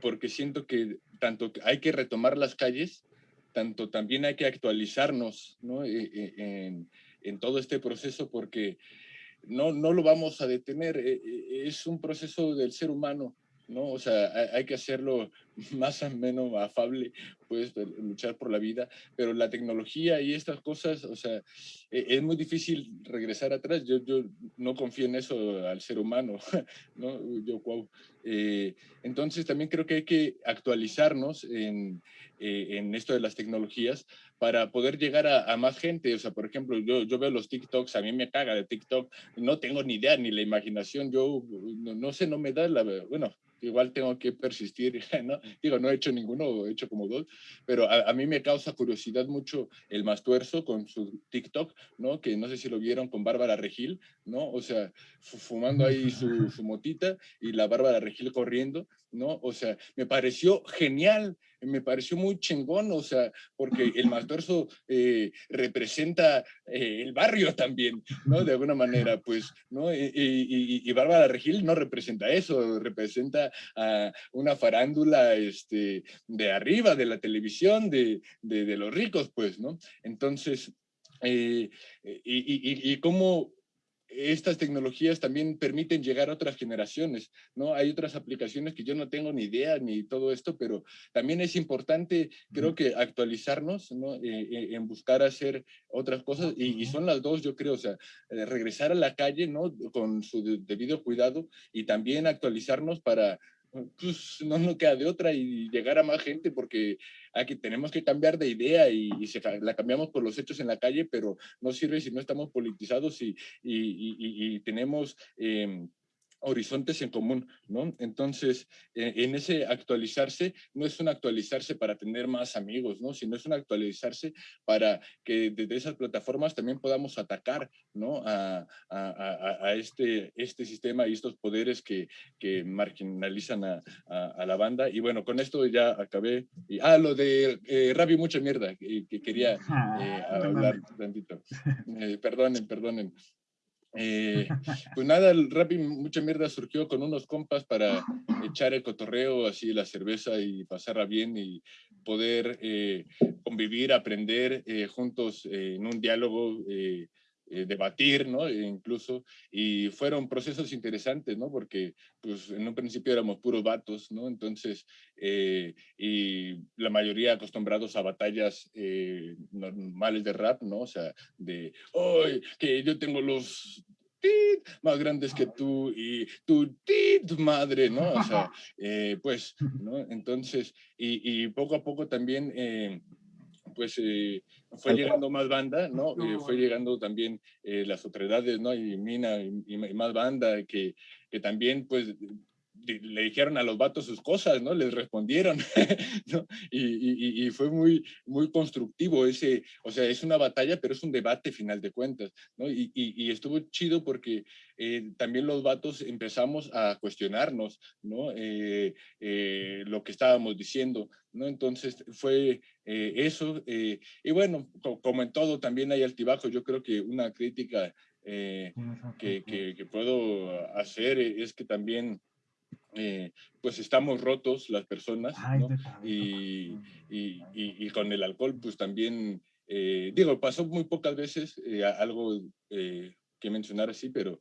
porque siento que tanto hay que retomar las calles, tanto también hay que actualizarnos, ¿no? E, e, en, en todo este proceso porque no, no lo vamos a detener, e, es un proceso del ser humano, ¿no? O sea, hay, que hacerlo más o menos afable, pues, luchar por la vida, pero la tecnología y estas cosas, o sea, e, es muy difícil regresar atrás. Yo, yo no confío en eso al ser humano, ¿no? Yo, wow. Eh, entonces, también creo que hay que actualizarnos en, eh, en esto de las tecnologías para poder llegar a, más gente. O sea, por ejemplo, yo, yo veo los TikToks, a mí me caga de TikTok, no tengo ni idea ni la imaginación, yo no, no sé, no me da la, bueno, igual tengo que persistir, ¿no? Digo, no he hecho ninguno, he hecho como dos, pero a, mí me causa curiosidad mucho el Mastuerzo con su TikTok, ¿no? Que no sé si lo vieron con Bárbara Regil, ¿no? O sea, fumando ahí su, su motita y la Bárbara Regil corriendo, ¿no? O sea, me pareció genial, me pareció muy chingón, o sea, porque el Mastuerzo eh, representa eh, el barrio también, ¿no? De alguna manera, pues, ¿no? Y, y, Bárbara Regil no representa eso, representa a una farándula este, de arriba, de la televisión, de, de, los ricos, pues, ¿no? Entonces, eh, y, cómo estas tecnologías también permiten llegar a otras generaciones, ¿no? Hay otras aplicaciones que yo no tengo ni idea ni todo esto, pero también es importante, creo que actualizarnos, ¿no? Eh, eh, en buscar hacer otras cosas, y, son las dos, yo creo, o sea, eh, regresar a la calle, ¿no? Con su debido cuidado y también actualizarnos para pues no nos queda de otra y llegar a más gente porque aquí tenemos que cambiar de idea y, la cambiamos por los hechos en la calle, pero no sirve si no estamos politizados y, y, tenemos... Eh, horizontes en común, ¿no? Entonces, eh, en ese actualizarse, no es un actualizarse para tener más amigos, ¿no? Sino es un actualizarse para que desde esas plataformas también podamos atacar, ¿no? A, este, este sistema y estos poderes que, que marginalizan a, la banda. Y bueno, con esto ya acabé. Y, ah, lo de eh, Rabi, mucha mierda, que, quería eh, hablar tantito. Eh, perdonen, perdonen. Eh, pues nada, el rap mucha mierda surgió con unos compas para echar el cotorreo, así la cerveza y pasarla bien y poder eh, convivir, aprender eh, juntos en un diálogo eh, debatir, ¿no? E incluso, y fueron procesos interesantes, ¿no? Porque, pues, en un principio éramos puros vatos, ¿no? Entonces, eh, y la mayoría acostumbrados a batallas eh, normales de rap, ¿no? O sea, de, ¡ay, que yo tengo los más grandes que tú y tu tit madre, ¿no? O sea, pues, ¿no? Entonces, y, y, poco a poco también pues eh, fue llegando más banda, ¿no? Eh, fue llegando también eh, las otredades, ¿no? Y Mina y, más banda que, que también, pues, le dijeron a los vatos sus cosas, ¿no? Les respondieron, ¿no? Y, y, fue muy, muy constructivo ese, o sea, es una batalla, pero es un debate final de cuentas, ¿no? Y, estuvo chido porque eh, también los vatos empezamos a cuestionarnos, ¿no? Eh, eh, lo que estábamos diciendo, ¿no? Entonces fue eso, y bueno, como en todo también hay altibajos, yo creo que una crítica que, que, que puedo hacer es que también eh, pues estamos rotos las personas, ¿no? y, y, y, con el alcohol, pues también, eh, digo, pasó muy pocas veces eh, algo que mencionar así, pero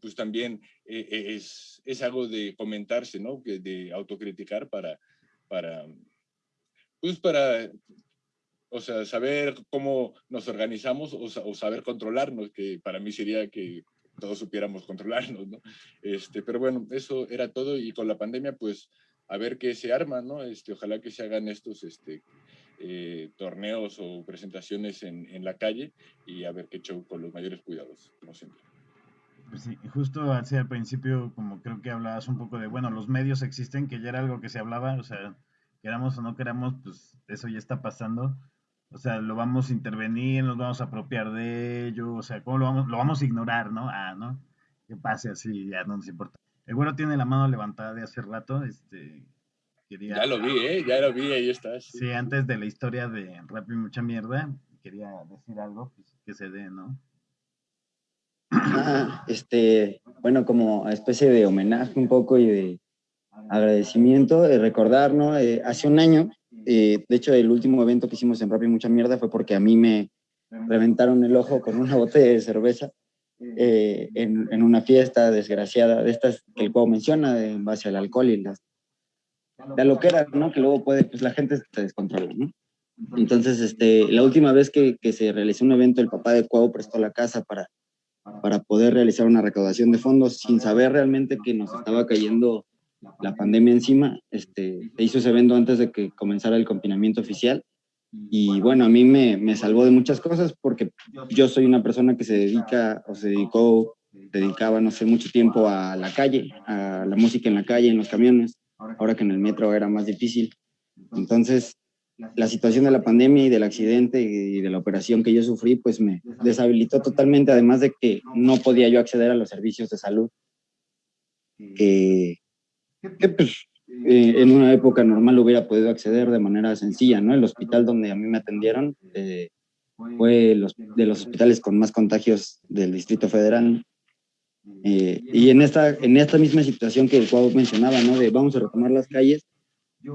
pues también es, es, algo de comentarse, ¿no? De autocriticar para, para, pues para o sea, saber cómo nos organizamos o, o, saber controlarnos, que para mí sería que todos supiéramos controlarnos, ¿no? Este, pero bueno, eso era todo y con la pandemia, pues, a ver qué se arma, ¿no? Este, ojalá que se hagan estos este, eh, torneos o presentaciones en, en, la calle y a ver qué show con los mayores cuidados, como siempre. Pues sí, justo así al principio, como creo que hablabas un poco de, bueno, los medios existen, que ya era algo que se hablaba, o sea, queramos o no queramos, pues eso ya está pasando O sea, lo vamos a intervenir, nos vamos a apropiar de ello, o sea, ¿cómo lo vamos, lo vamos a ignorar, no? Ah, ¿no? Que pase así, ya no nos importa. El güero tiene la mano levantada de hace rato, este, quería... Ya lo vi, ¿eh? Ya lo vi, ahí está. Sí, antes de la historia de Rap y Mucha Mierda, quería decir algo pues, que se dé, ¿no? Ah, este, bueno, como especie de homenaje un poco y de agradecimiento, de recordar, ¿no? Eh, hace un año, eh, de hecho, el último evento que hicimos en y Mucha Mierda fue porque a mí me reventaron el ojo con una botella de cerveza eh, en, en, una fiesta desgraciada, de estas que el juego menciona, en base al alcohol y las, la loquera, ¿no? Que luego puede, pues la gente se descontrola, ¿no? Entonces, este, la última vez que, que se realizó un evento, el papá de Cuau prestó la casa para, para poder realizar una recaudación de fondos sin saber realmente que nos estaba cayendo la pandemia encima. Este, se hizo ese evento antes de que comenzara el confinamiento oficial. Y bueno, a mí me, me salvó de muchas cosas porque yo soy una persona que se dedica o se dedicó, dedicaba, no sé, mucho tiempo a la calle, a la música en la calle, en los camiones, ahora que en el metro era más difícil. Entonces, la situación de la pandemia y del accidente y de la operación que yo sufrí, pues me deshabilitó totalmente, además de que no podía yo acceder a los servicios de salud. Que pues, eh, en una época normal hubiera podido acceder de manera sencilla, ¿no? El hospital donde a mí me atendieron eh, fue los, de los hospitales con más contagios del Distrito Federal. Eh, y en esta, en esta misma situación que el cuadro mencionaba, ¿no? De vamos a retomar las calles,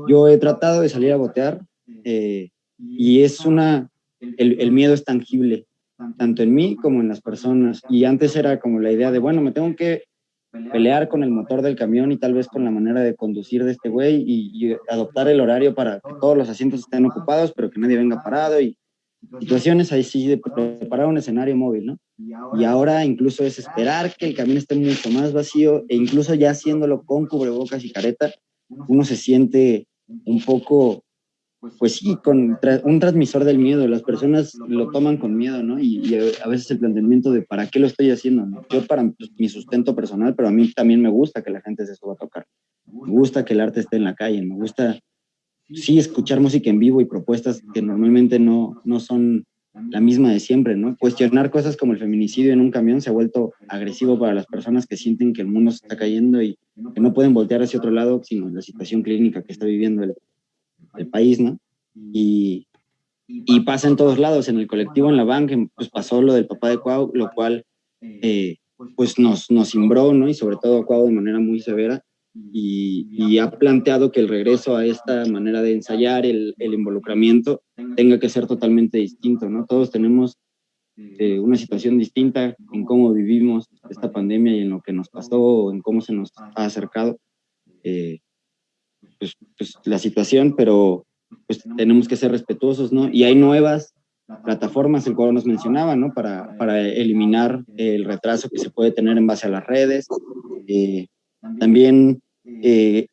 yo he tratado de salir a botear, eh, y es una, el, el, miedo es tangible, tanto en mí como en las personas. Y antes era como la idea de, bueno, me tengo que pelear con el motor del camión y tal vez con la manera de conducir de este güey y, y, adoptar el horario para que todos los asientos estén ocupados, pero que nadie venga parado y situaciones ahí sí de preparar un escenario móvil, ¿no? Y ahora incluso es esperar que el camión esté mucho más vacío e incluso ya haciéndolo con cubrebocas y careta, uno se siente un poco pues sí, con un transmisor del miedo. Las personas lo toman con miedo, ¿no? Y, a veces el planteamiento de ¿para qué lo estoy haciendo? Yo para pues, mi sustento personal, pero a mí también me gusta que la gente se suba a tocar. Me gusta que el arte esté en la calle, me gusta, sí, escuchar música en vivo y propuestas que normalmente no, no son la misma de siempre, ¿no? Cuestionar cosas como el feminicidio en un camión se ha vuelto agresivo para las personas que sienten que el mundo se está cayendo y que no pueden voltear hacia otro lado, sino la situación clínica que está viviendo el, el país, ¿no? Y, y pasa en todos lados, en el colectivo, en la banca, pues pasó lo del papá de Cuau, lo cual eh, pues nos, nos cimbró, ¿no? Y sobre todo Cuau de manera muy severa. Y, y, ha planteado que el regreso a esta manera de ensayar, el, el involucramiento, tenga que ser totalmente distinto, ¿no? Todos tenemos eh, una situación distinta en cómo vivimos esta pandemia y en lo que nos pasó, en cómo se nos ha acercado. Eh, pues, pues, la situación, pero pues tenemos que ser respetuosos, ¿no? Y hay nuevas plataformas, el cual nos mencionaba, ¿no? Para, para eliminar el retraso que se puede tener en base a las redes. Eh, también, eh,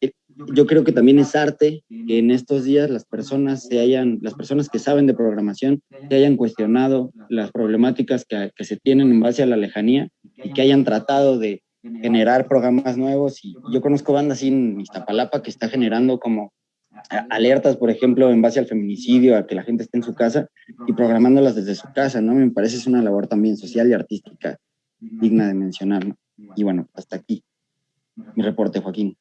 yo creo que también es arte que en estos días las personas se hayan, las personas que saben de programación, se hayan cuestionado las problemáticas que, que se tienen en base a la lejanía y que hayan tratado de generar programas nuevos y yo conozco bandas así en Iztapalapa que está generando como alertas, por ejemplo, en base al feminicidio, a que la gente esté en su casa y programándolas desde su casa, ¿no? Me parece es una labor también social y artística digna de mencionar, ¿no? Y bueno, hasta aquí mi reporte, Joaquín.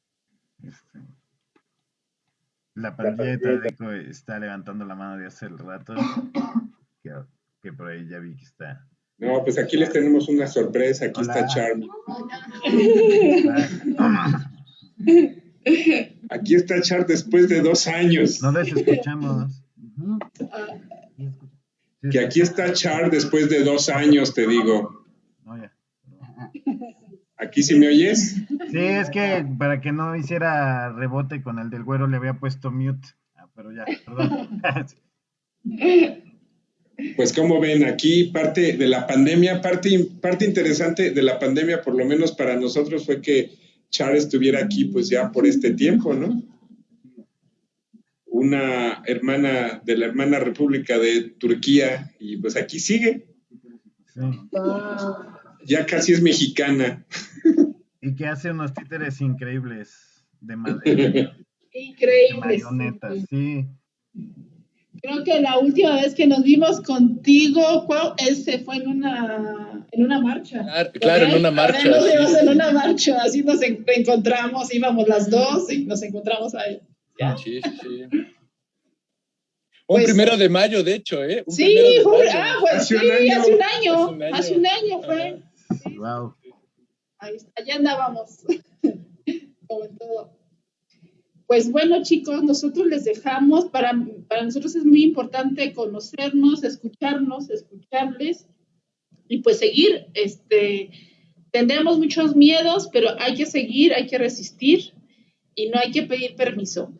La pandilla de Tadeco está levantando la mano de hace el rato, que, que por ahí ya vi que está no, pues aquí les tenemos una sorpresa. Aquí Hola. está Charmy. Aquí está Char después de dos años. No les escuchamos. Que aquí está Char después de dos años, te digo. ¿Aquí sí me oyes? Sí, es que para que no hiciera rebote con el del güero le había puesto mute. Ah, pero ya, perdón. Pues como ven, aquí parte de la pandemia, parte, parte interesante de la pandemia, por lo menos para nosotros, fue que Char estuviera aquí pues ya por este tiempo, ¿no? Una hermana de la hermana República de Turquía y pues aquí sigue. Sí. Ya casi es mexicana. Y que hace unos títeres increíbles de madera. Increíbles. marionetas, sí. Creo que la última vez que nos vimos contigo, ese fue en una, en una marcha. Claro, en una marcha. Nos vimos en una marcha, así nos encontramos, íbamos las dos y nos encontramos ahí. Sí, sí, sí. Un pues, primero de mayo, de hecho, ¿eh? sí, fue, ah, pues sí, hace un año, hace un año, fue. Wow. Ahí, allá andábamos, como en todo. Pues bueno, chicos, nosotros les dejamos, para, para nosotros es muy importante conocernos, escucharnos, escucharles y pues seguir. Este, tendremos muchos miedos, pero hay que seguir, hay que resistir y no hay que pedir permiso.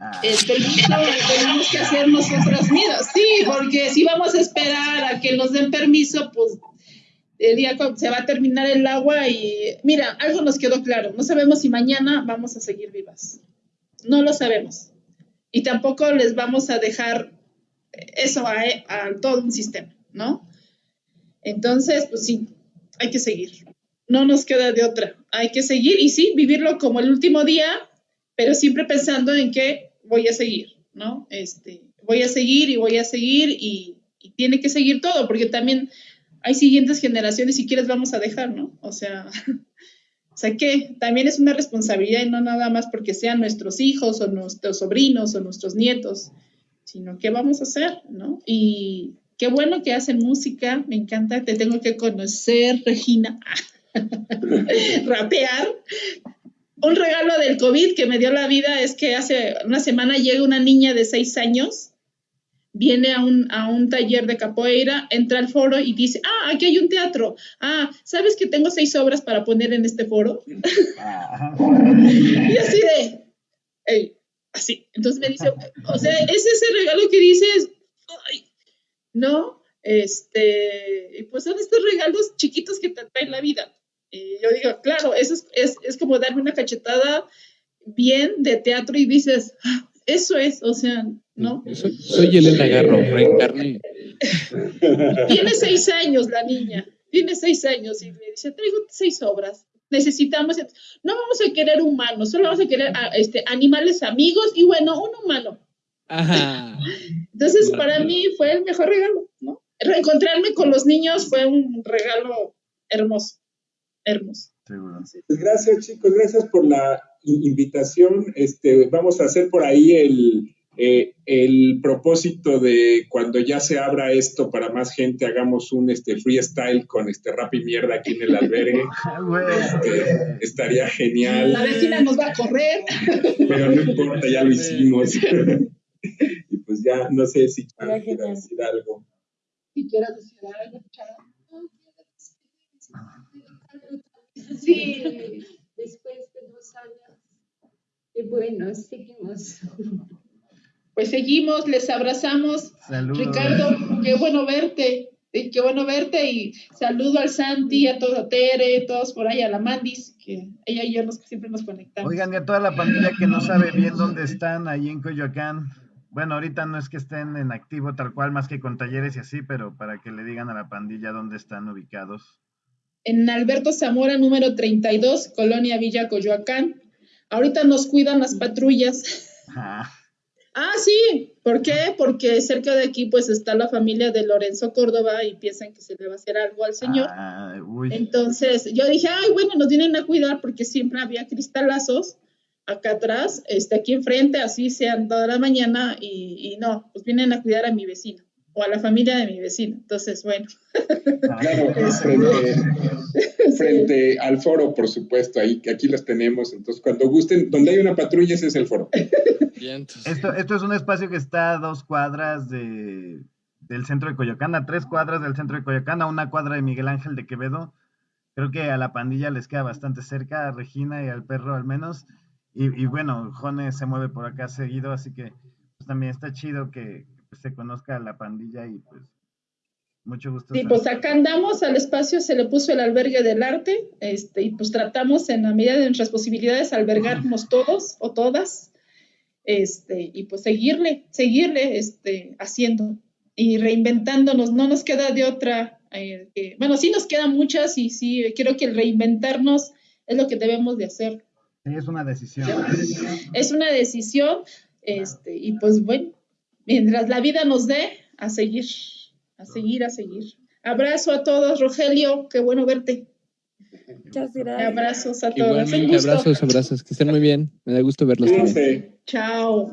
Ah. El permiso lo tenemos que hacer nosotros mismos. Sí, porque si vamos a esperar a que nos den permiso, pues el día se va a terminar el agua y mira, algo nos quedó claro, no sabemos si mañana vamos a seguir vivas. No lo sabemos. Y tampoco les vamos a dejar eso a, todo un sistema, ¿no? Entonces, pues sí, hay que seguir. No nos queda de otra. Hay que seguir y sí, vivirlo como el último día, pero siempre pensando en que voy a seguir, ¿no? Este, voy a seguir y voy a seguir y tiene que seguir todo, porque también hay siguientes generaciones y quieres vamos a dejar, ¿no? O sea, o sea que también es una responsabilidad y no nada más porque sean nuestros hijos o nuestros sobrinos o nuestros nietos, sino qué vamos a hacer, ¿no? Y qué bueno que hacen música, me encanta, te tengo que conocer, Regina, rapear. Un regalo del COVID que me dio la vida es que hace una semana llega una niña de seis años viene a un, a un taller de capoeira, entra al foro y dice, ah, aquí hay un teatro. Ah, ¿sabes que tengo seis obras para poner en este foro? y así de, así. Entonces me dice, o sea, es ese regalo que dices, ¿no? Este, y pues son estos regalos chiquitos que te traen la vida. Y yo digo, claro, eso es, es, es como darme una cachetada bien de teatro y dices, ah, eso es, o sea, ¿no? Soy, Elena Garro, reencarné. Tiene seis años la niña, tiene seis años y me dice, traigo seis obras. Necesitamos, no vamos a querer humanos, solo vamos a querer este, animales amigos y bueno, un humano. Ajá. Entonces, para mí fue el mejor regalo, ¿no? Reencontrarme con los niños fue un regalo hermoso, hermoso. Pues gracias, chicos, gracias por la invitación. Este, vamos a hacer por ahí el, eh, el propósito de cuando ya se abra esto para más gente, hagamos un este, freestyle con este rap y mierda aquí en el albergue. Este, estaría genial. La vecina nos va a correr. Pero no importa, ya lo hicimos. y pues ya, no sé si quieres decir algo. Si quieres decir algo, Sí, después de dos años. Y bueno, seguimos. Pues seguimos, les abrazamos. Ricardo, qué bueno verte. Qué bueno verte y saludo al Santi, a toda Tere, todos por ahí, a la Mandis, que ella y yo nos, siempre nos conectamos. Oigan, y a toda la pandilla que no sabe bien dónde están, ahí en Coyoacán. Bueno, ahorita no es que estén en activo tal cual, más que con talleres y así, pero para que le digan a la pandilla dónde están ubicados. En Alberto Zamora, número 32, Colonia Villa Coyoacán. Ahorita nos cuidan las patrullas. Ah. Ah, sí. ¿Por qué? Porque cerca de aquí pues está la familia de Lorenzo Córdoba y piensan que se le va a hacer algo al señor. Ah, Entonces yo dije, ay, bueno, nos vienen a cuidar porque siempre había cristalazos acá atrás, este, aquí enfrente, así sean toda la mañana y, y no, pues vienen a cuidar a mi vecino o a la familia de mi vecino. Entonces, bueno. Claro, frente, al foro, por supuesto, ahí, aquí los tenemos. Entonces, cuando gusten, donde hay una patrulla, ese es el foro. Esto, esto es un espacio que está a dos cuadras de, del centro de Coyoacán, a tres cuadras del centro de Coyoacán, a una cuadra de Miguel Ángel de Quevedo. Creo que a la pandilla les queda bastante cerca, a Regina y al perro al menos. Y, y bueno, Jone se mueve por acá seguido, así que pues, también está chido que, se conozca a la pandilla y pues mucho gusto. Sí, pues acá andamos al espacio, se le puso el albergue del arte, este, y pues tratamos en la medida de nuestras posibilidades albergarnos todos o todas, este, y pues seguirle, seguirle, este, haciendo y reinventándonos, no nos queda de otra, eh, bueno, sí nos quedan muchas y sí, quiero que el reinventarnos es lo que debemos de hacer. es una decisión. Es una decisión, este, y pues bueno, mientras la vida nos dé, a seguir, a seguir, a seguir. Abrazo a todos, Rogelio, qué bueno verte. Muchas gracias. Abrazos a todos. Un Igualmente, gusto. abrazos, abrazos, que estén muy bien. Me da gusto verlos también. Cuídense. Chao.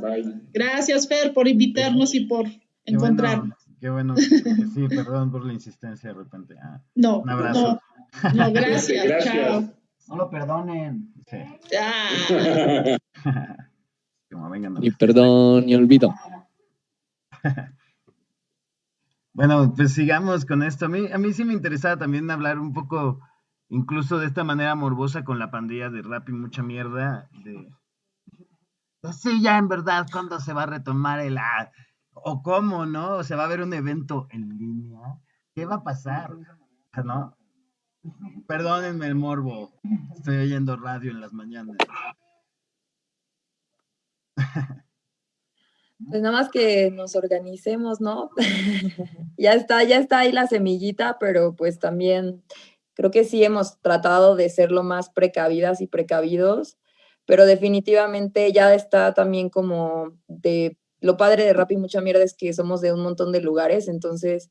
Gracias, Fer, por invitarnos y por Qué bueno, encontrarnos. qué bueno. sí, perdón por la insistencia de repente. Ah, No, un abrazo. no, no, gracias. Gracias. Chao. No lo perdonen. Sí. Ah. Como vengan. Ni perdón, ni olvido. Bueno, pues sigamos con esto. A mí, a mí sí me interesaba también hablar un poco, incluso de esta manera morbosa con la pandilla de rap y mucha mierda. De, pues sí, ya en verdad, ¿cuándo se va a retomar el... ah, o cómo, ¿no? O sea, va a haber un evento en línea. ¿Qué va a pasar? ¿No? Perdónenme el morbo. Estoy oyendo radio en las mañanas. Pues nada más que nos organicemos, ¿no? ya está, ya está ahí la semillita, pero pues también creo que sí hemos tratado de ser lo más precavidas y precavidos, pero definitivamente ya está también como de lo padre de Rap y mucha mierda es que somos de un montón de lugares, entonces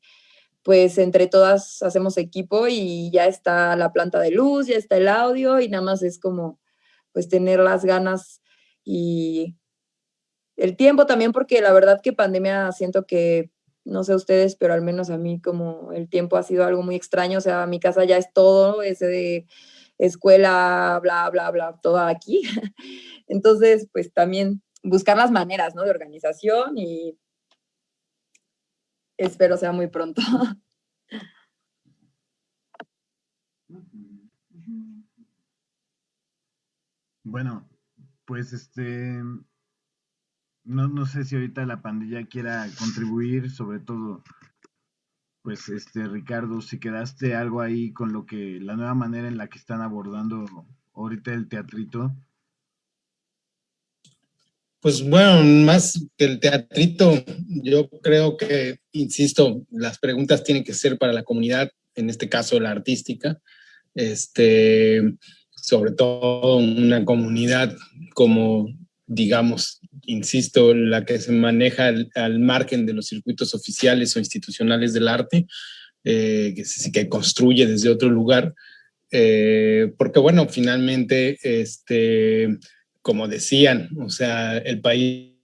pues entre todas hacemos equipo y ya está la planta de luz, ya está el audio y nada más es como pues tener las ganas y el tiempo también, porque la verdad que pandemia siento que, no sé ustedes, pero al menos a mí como el tiempo ha sido algo muy extraño, o sea, mi casa ya es todo, ese de escuela, bla, bla, bla, todo aquí. Entonces, pues también buscar las maneras, ¿no? De organización y espero sea muy pronto. Bueno, pues este, no, no sé si ahorita la pandilla quiera contribuir, sobre todo, pues este, Ricardo, si quedaste algo ahí con lo que, la nueva manera en la que están abordando ahorita el teatrito. Pues bueno, más que el teatrito, yo creo que, insisto, las preguntas tienen que ser para la comunidad, en este caso la artística, este, sobre todo una comunidad como, digamos, insisto, la que se maneja al, margen de los circuitos oficiales o institucionales del arte, eh, que, se- que construye desde otro lugar, eh, porque bueno, finalmente, este, como decían, o sea, el país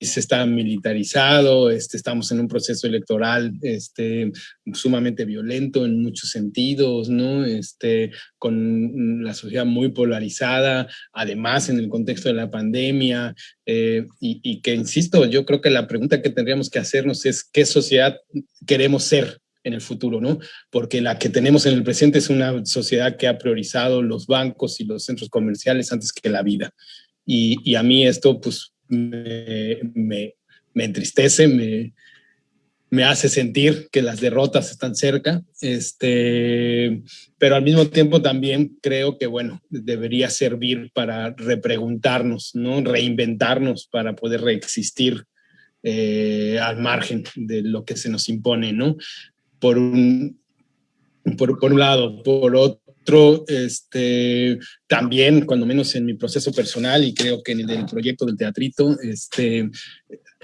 está militarizado, este, estamos en un proceso electoral este, sumamente violento en muchos sentidos, ¿no? Este, con la sociedad muy polarizada, además en el contexto de la pandemia, eh, y, y que, insisto, yo creo que la pregunta que tendríamos que hacernos es qué sociedad queremos ser en el futuro, ¿no? Porque la que tenemos en el presente es una sociedad que ha priorizado los bancos y los centros comerciales antes que la vida. Y, y a mí esto, pues, me, me, entristece, me, me hace sentir que las derrotas están cerca, este, pero al mismo tiempo también creo que, bueno, debería servir para repreguntarnos, ¿no? Reinventarnos para poder reexistir eh, al margen de lo que se nos impone, ¿no? Por un, por, por un lado, por otro, este, también, cuando menos en mi proceso personal y creo que en el proyecto del teatrito, este,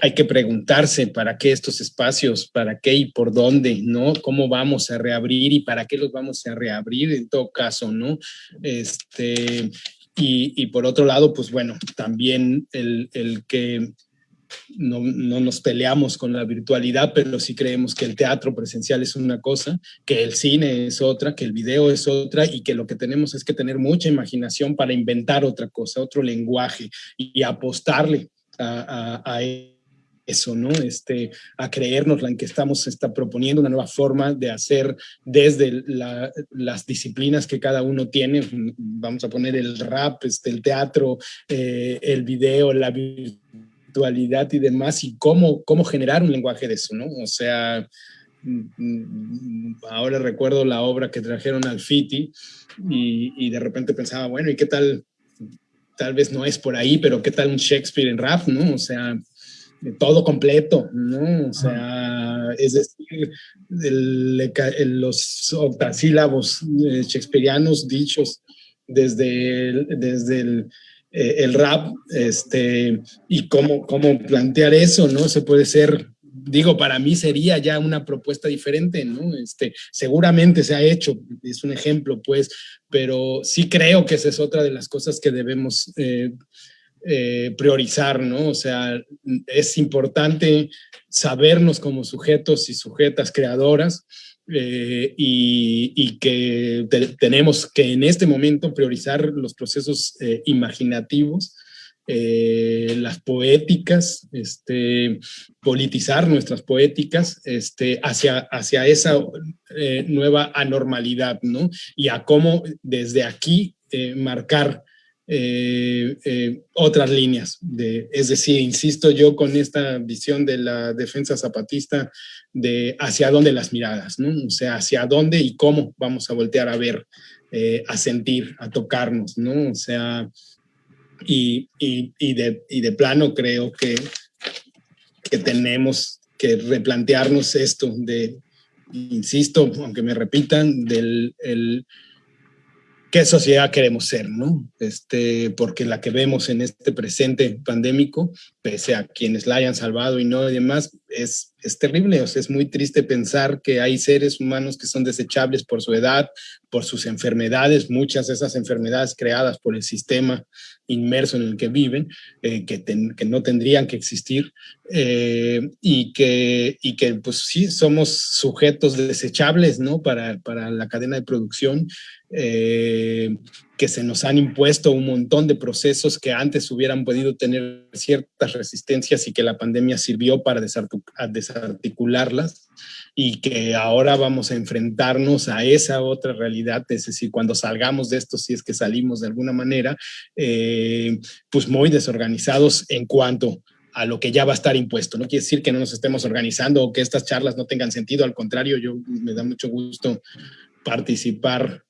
hay que preguntarse para qué estos espacios, para qué y por dónde, ¿no? ¿Cómo vamos a reabrir y para qué los vamos a reabrir en todo caso, ¿no? Este, y, y por otro lado, pues bueno, también el, el que no, no, nos peleamos con la virtualidad, pero sí creemos que el teatro presencial es una cosa, que el cine es otra, que el video es otra y que lo que tenemos es que tener mucha imaginación para inventar otra cosa, otro lenguaje y, apostarle a, a, a eso, ¿no? Este, a creernos en que estamos está proponiendo una nueva forma de hacer desde la, las disciplinas que cada uno tiene. Vamos a poner el rap, este, el teatro, eh, el video, la virtualidad y demás, y cómo, cómo generar un lenguaje de eso, ¿no? O sea, ahora recuerdo la obra que trajeron al FITI y, y de repente pensaba, bueno, ¿y qué tal? Tal vez no es por ahí, pero ¿qué tal un Shakespeare en rap, no? O sea, todo completo, ¿no? O sea, es decir, el, el, los octasílabos shakespearianos dichos desde el, desde el eh, el rap, este, y cómo, cómo plantear eso, ¿no? Se puede ser, digo, para mí sería ya una propuesta diferente, ¿no? Este, seguramente se ha hecho, es un ejemplo, pues, pero sí creo que esa es otra de las cosas que debemos eh, eh, priorizar, ¿no? O sea, es importante sabernos como sujetos y sujetas creadoras, eh, y, que tenemos que en este momento priorizar los procesos eh, imaginativos, eh, las poéticas, este, politizar nuestras poéticas este, hacia, hacia esa nueva anormalidad, ¿no? Y a cómo desde aquí marcar eh, eh, otras líneas. De, es decir, insisto yo con esta visión de la defensa zapatista de hacia dónde las miradas, ¿no? O sea, hacia dónde y cómo vamos a voltear a ver, eh, a sentir, a tocarnos, ¿no? O sea, y, y, y, de, y de plano creo que, que tenemos que replantearnos esto de, insisto, aunque me repitan, del el, qué sociedad queremos ser, ¿no? Este, porque la que vemos en este presente pandémico, pese a quienes la hayan salvado y no y demás, es, es terrible. O sea, es muy triste pensar que hay seres humanos que son desechables por su edad, por sus enfermedades, muchas de esas enfermedades creadas por el sistema inmerso en el que viven, eh, que, que, no tendrían que existir, eh, y, que, y que, pues sí, somos sujetos desechables, ¿no? Para, para la cadena de producción eh, que se nos han impuesto un montón de procesos que antes hubieran podido tener ciertas resistencias y que la pandemia sirvió para desarticularlas y que ahora vamos a enfrentarnos a esa otra realidad, es decir, cuando salgamos de esto, si es que salimos de alguna manera, eh, pues muy desorganizados en cuanto a lo que ya va a estar impuesto. No quiere decir que no nos estemos organizando o que estas charlas no tengan sentido, al contrario, yo me da mucho gusto participar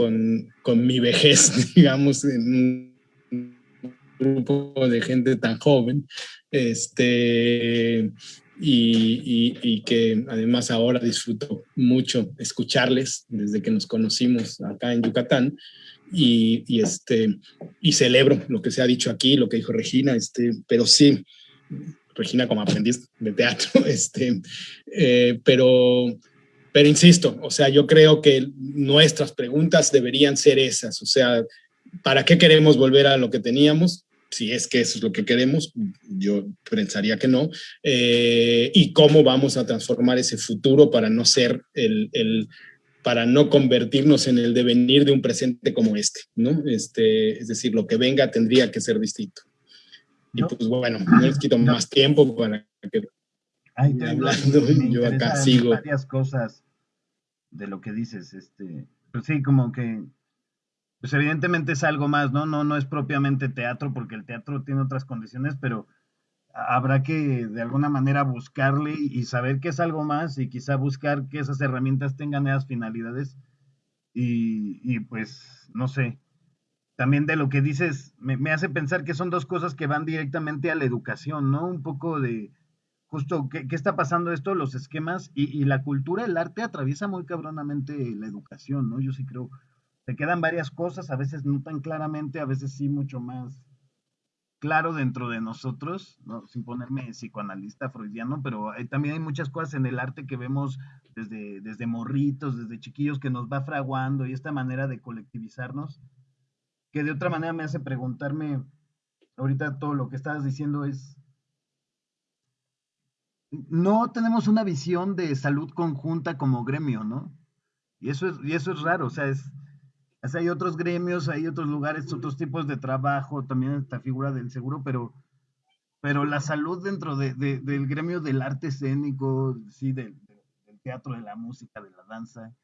con, con mi vejez, digamos, en un grupo de gente tan joven, este, y, y, que además ahora disfruto mucho escucharles desde que nos conocimos acá en Yucatán. Y, y, este, y celebro lo que se ha dicho aquí, lo que dijo Regina, este, pero sí, Regina como aprendiz de teatro, este, eh, pero pero insisto, o sea, yo creo que nuestras preguntas deberían ser esas, o sea, ¿para qué queremos volver a lo que teníamos? Si es que eso es lo que queremos, yo pensaría que no. Eh, y cómo vamos a transformar ese futuro para no ser el, el, para no convertirnos en el devenir de un presente como este, ¿no? Este, es decir, lo que venga tendría que ser distinto. Y pues bueno, no les quito más tiempo para que Ay, hablando, yo acá sigo. Varias cosas de lo que dices, este, pues sí, como que, pues evidentemente es algo más, ¿no? No, no es propiamente teatro, porque el teatro tiene otras condiciones, pero habrá que de alguna manera buscarle y saber que es algo más y quizá buscar que esas herramientas tengan esas finalidades y, y pues, no sé, también de lo que dices, me, me, hace pensar que son dos cosas que van directamente a la educación, ¿no? Un poco de, justo qué, está pasando esto, los esquemas y, la cultura, el arte atraviesa muy cabronamente la educación, ¿no? Yo sí creo, se quedan varias cosas, a veces no tan claramente, a veces sí mucho más claro dentro de nosotros, ¿no? sin ponerme psicoanalista freudiano, pero también hay muchas cosas en el arte que vemos desde, desde morritos, desde chiquillos que nos va fraguando y esta manera de colectivizarnos, que de otra manera me hace preguntarme, ahorita todo lo que estabas diciendo es, no tenemos una visión de salud conjunta como gremio, ¿no? Y eso es, y eso es raro, o sea, es, hay otros gremios, hay otros lugares, otros tipos de trabajo, también esta figura del seguro, pero, pero la salud dentro de, del gremio del arte escénico, sí, del, teatro, de la música, de la danza,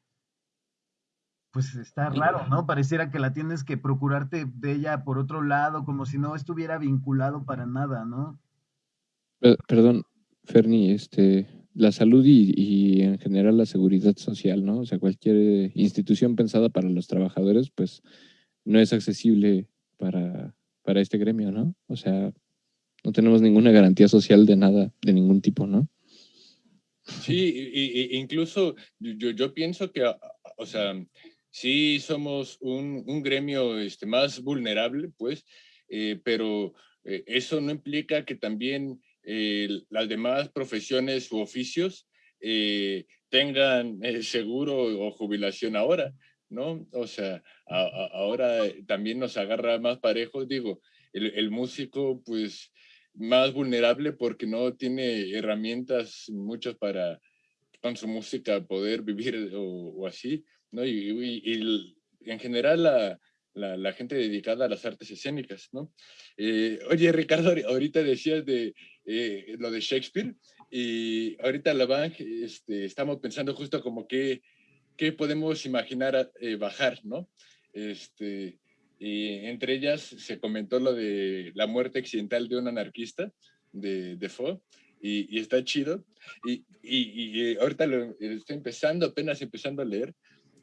pues está raro, ¿no? Pareciera que la tienes que procurarte de ella por otro lado, como si no estuviera vinculado para nada, ¿no? Perdón, Ferni, este, la salud y, en general la seguridad social, ¿no? O sea, cualquier institución pensada para los trabajadores, pues no es accesible para, para este gremio, ¿no? O sea, no tenemos ninguna garantía social de nada, de ningún tipo, ¿no? Sí, y, incluso yo, yo, pienso que, o sea, sí somos un, un gremio este, más vulnerable, pues, eh, pero eh, eso no implica que también las demás profesiones u oficios tengan seguro o jubilación ahora, ¿no? O sea, ahora también nos agarra más parejos, digo, el, músico pues más vulnerable porque no tiene herramientas muchas para con su música poder vivir o, así, ¿no? Y, en general la, la, gente dedicada a las artes escénicas, ¿no? Eh, oye, Ricardo, ahorita decías de eh, lo de Shakespeare y ahorita la bank este, estamos pensando justo como que qué podemos imaginar eh, bajar, ¿no? Este, y entre ellas se comentó lo de la muerte accidental de un anarquista de Defoe y, y está chido. Y, y, y, ahorita lo estoy empezando, apenas empezando a leer,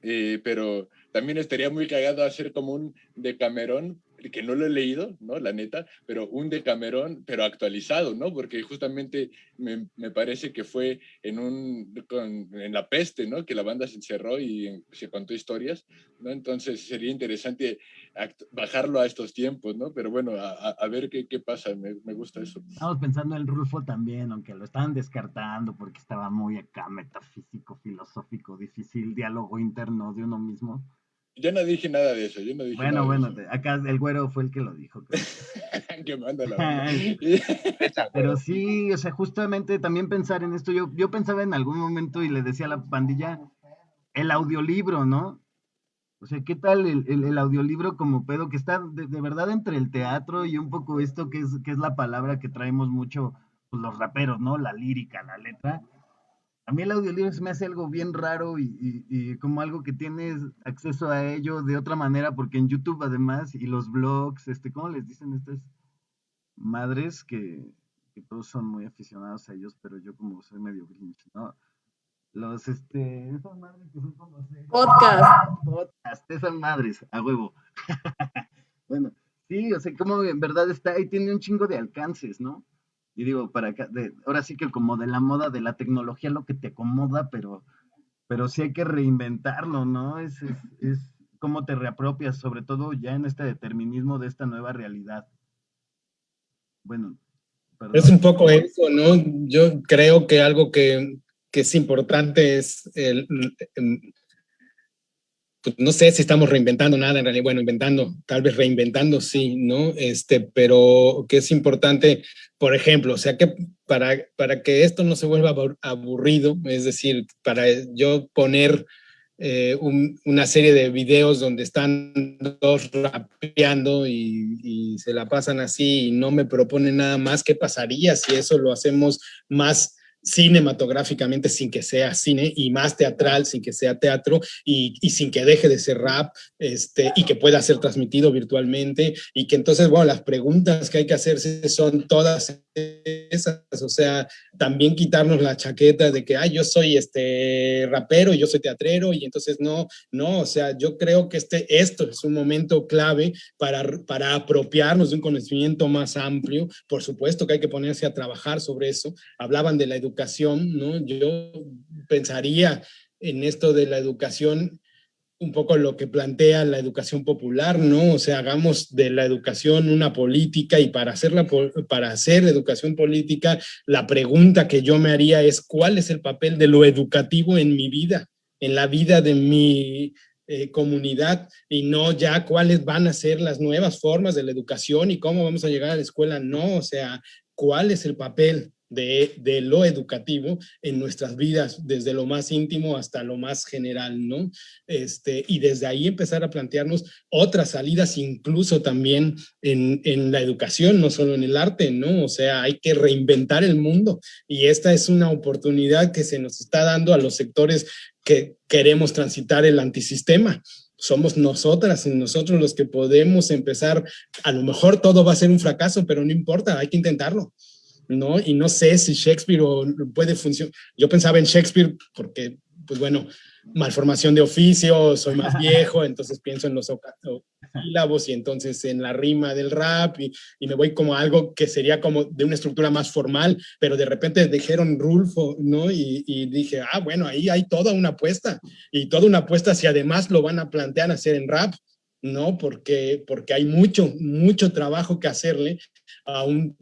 eh, pero también estaría muy cagado hacer como un de Camerón que no lo he leído, ¿no? La neta, pero un Decamerón, pero actualizado, ¿no? Porque justamente me, me parece que fue en, un, en la peste, ¿no? Que la banda se encerró y se contó historias, ¿no? Entonces sería interesante bajarlo a estos tiempos, ¿no? Pero bueno, a, a ver qué, qué pasa, me, me, gusta eso. Estamos pensando en Rulfo también, aunque lo estaban descartando porque estaba muy acá metafísico, filosófico, difícil, diálogo interno de uno mismo yo no dije nada de eso, yo no dije bueno, nada bueno, acá el güero fue el que lo dijo. que manda la Pero sí, o sea, justamente también pensar en esto, yo, yo pensaba en algún momento y le decía a la pandilla, el audiolibro, ¿no? O sea, ¿qué tal el, el, audiolibro como pedo que está de, verdad entre el teatro y un poco esto que es, que es la palabra que traemos mucho pues, los raperos, ¿no? La lírica, la letra a mí el audiolibro se me hace algo bien raro y, como algo que tienes acceso a ello de otra manera, porque en YouTube además y los blogs, este, ¿cómo les dicen estas madres que, todos son muy aficionados a ellos, pero yo como soy medio grinch, ¿no? Los, este, esas madres que son como... Podcast. Podcast, esas madres, a huevo. bueno, sí, o sea, como en verdad está ahí, tiene un chingo de alcances, ¿no? Y digo, para acá, de, ahora sí que como de la moda de la tecnología lo que te acomoda, pero, pero sí hay que reinventarlo, ¿no? Es, es, es cómo te reapropias, sobre todo ya en este determinismo de esta nueva realidad. Bueno. Perdón. Es un poco eso, ¿no? Yo creo que algo que, que es importante es el, pues, no sé si estamos reinventando nada en realidad, bueno, inventando, tal vez reinventando, sí, ¿no? Este, pero que es importante, por ejemplo, o sea, que para, para que esto no se vuelva aburrido, es decir, para yo poner eh, una serie de videos donde están dos rapeando y, y, se la pasan así y no me proponen nada más, ¿qué pasaría si eso lo hacemos más cinematográficamente sin que sea cine y más teatral sin que sea teatro y, y, sin que deje de ser rap este, y que pueda ser transmitido virtualmente y que entonces, bueno, las preguntas que hay que hacerse son todas esas, o sea, también quitarnos la chaqueta de que, ay, yo soy este rapero, yo soy teatrero y entonces no, no, o sea, yo creo que este, esto es un momento clave para, para apropiarnos de un conocimiento más amplio, por supuesto que hay que ponerse a trabajar sobre eso, hablaban de la educación educación, ¿no? Yo pensaría en esto de la educación un poco lo que plantea la educación popular, ¿no? O sea, hagamos de la educación una política y para, hacerla, para hacer educación política, la pregunta que yo me haría es ¿cuál es el papel de lo educativo en mi vida, en la vida de mi eh, comunidad y no ya cuáles van a ser las nuevas formas de la educación y cómo vamos a llegar a la escuela? No, o sea, ¿cuál es el papel de, lo educativo en nuestras vidas, desde lo más íntimo hasta lo más general, ¿no? Este, y desde ahí empezar a plantearnos otras salidas, incluso también en, en la educación, no solo en el arte, ¿no? O sea, hay que reinventar el mundo y esta es una oportunidad que se nos está dando a los sectores que queremos transitar el antisistema somos nosotras y nosotros los que podemos empezar, a lo mejor todo va a ser un fracaso, pero no importa, hay que intentarlo. ¿No? Y no sé si Shakespeare puede funcionar. Yo pensaba en Shakespeare porque, pues bueno, malformación de oficio, soy más viejo, entonces pienso en los sílabos y entonces en la rima del rap y, y, me voy como a algo que sería como de una estructura más formal, pero de repente dijeron Rulfo, ¿no? Y, y, dije, ah, bueno, ahí hay toda una apuesta y toda una apuesta si además lo van a plantear hacer en rap, ¿no? Porque, porque hay mucho, mucho trabajo que hacerle a un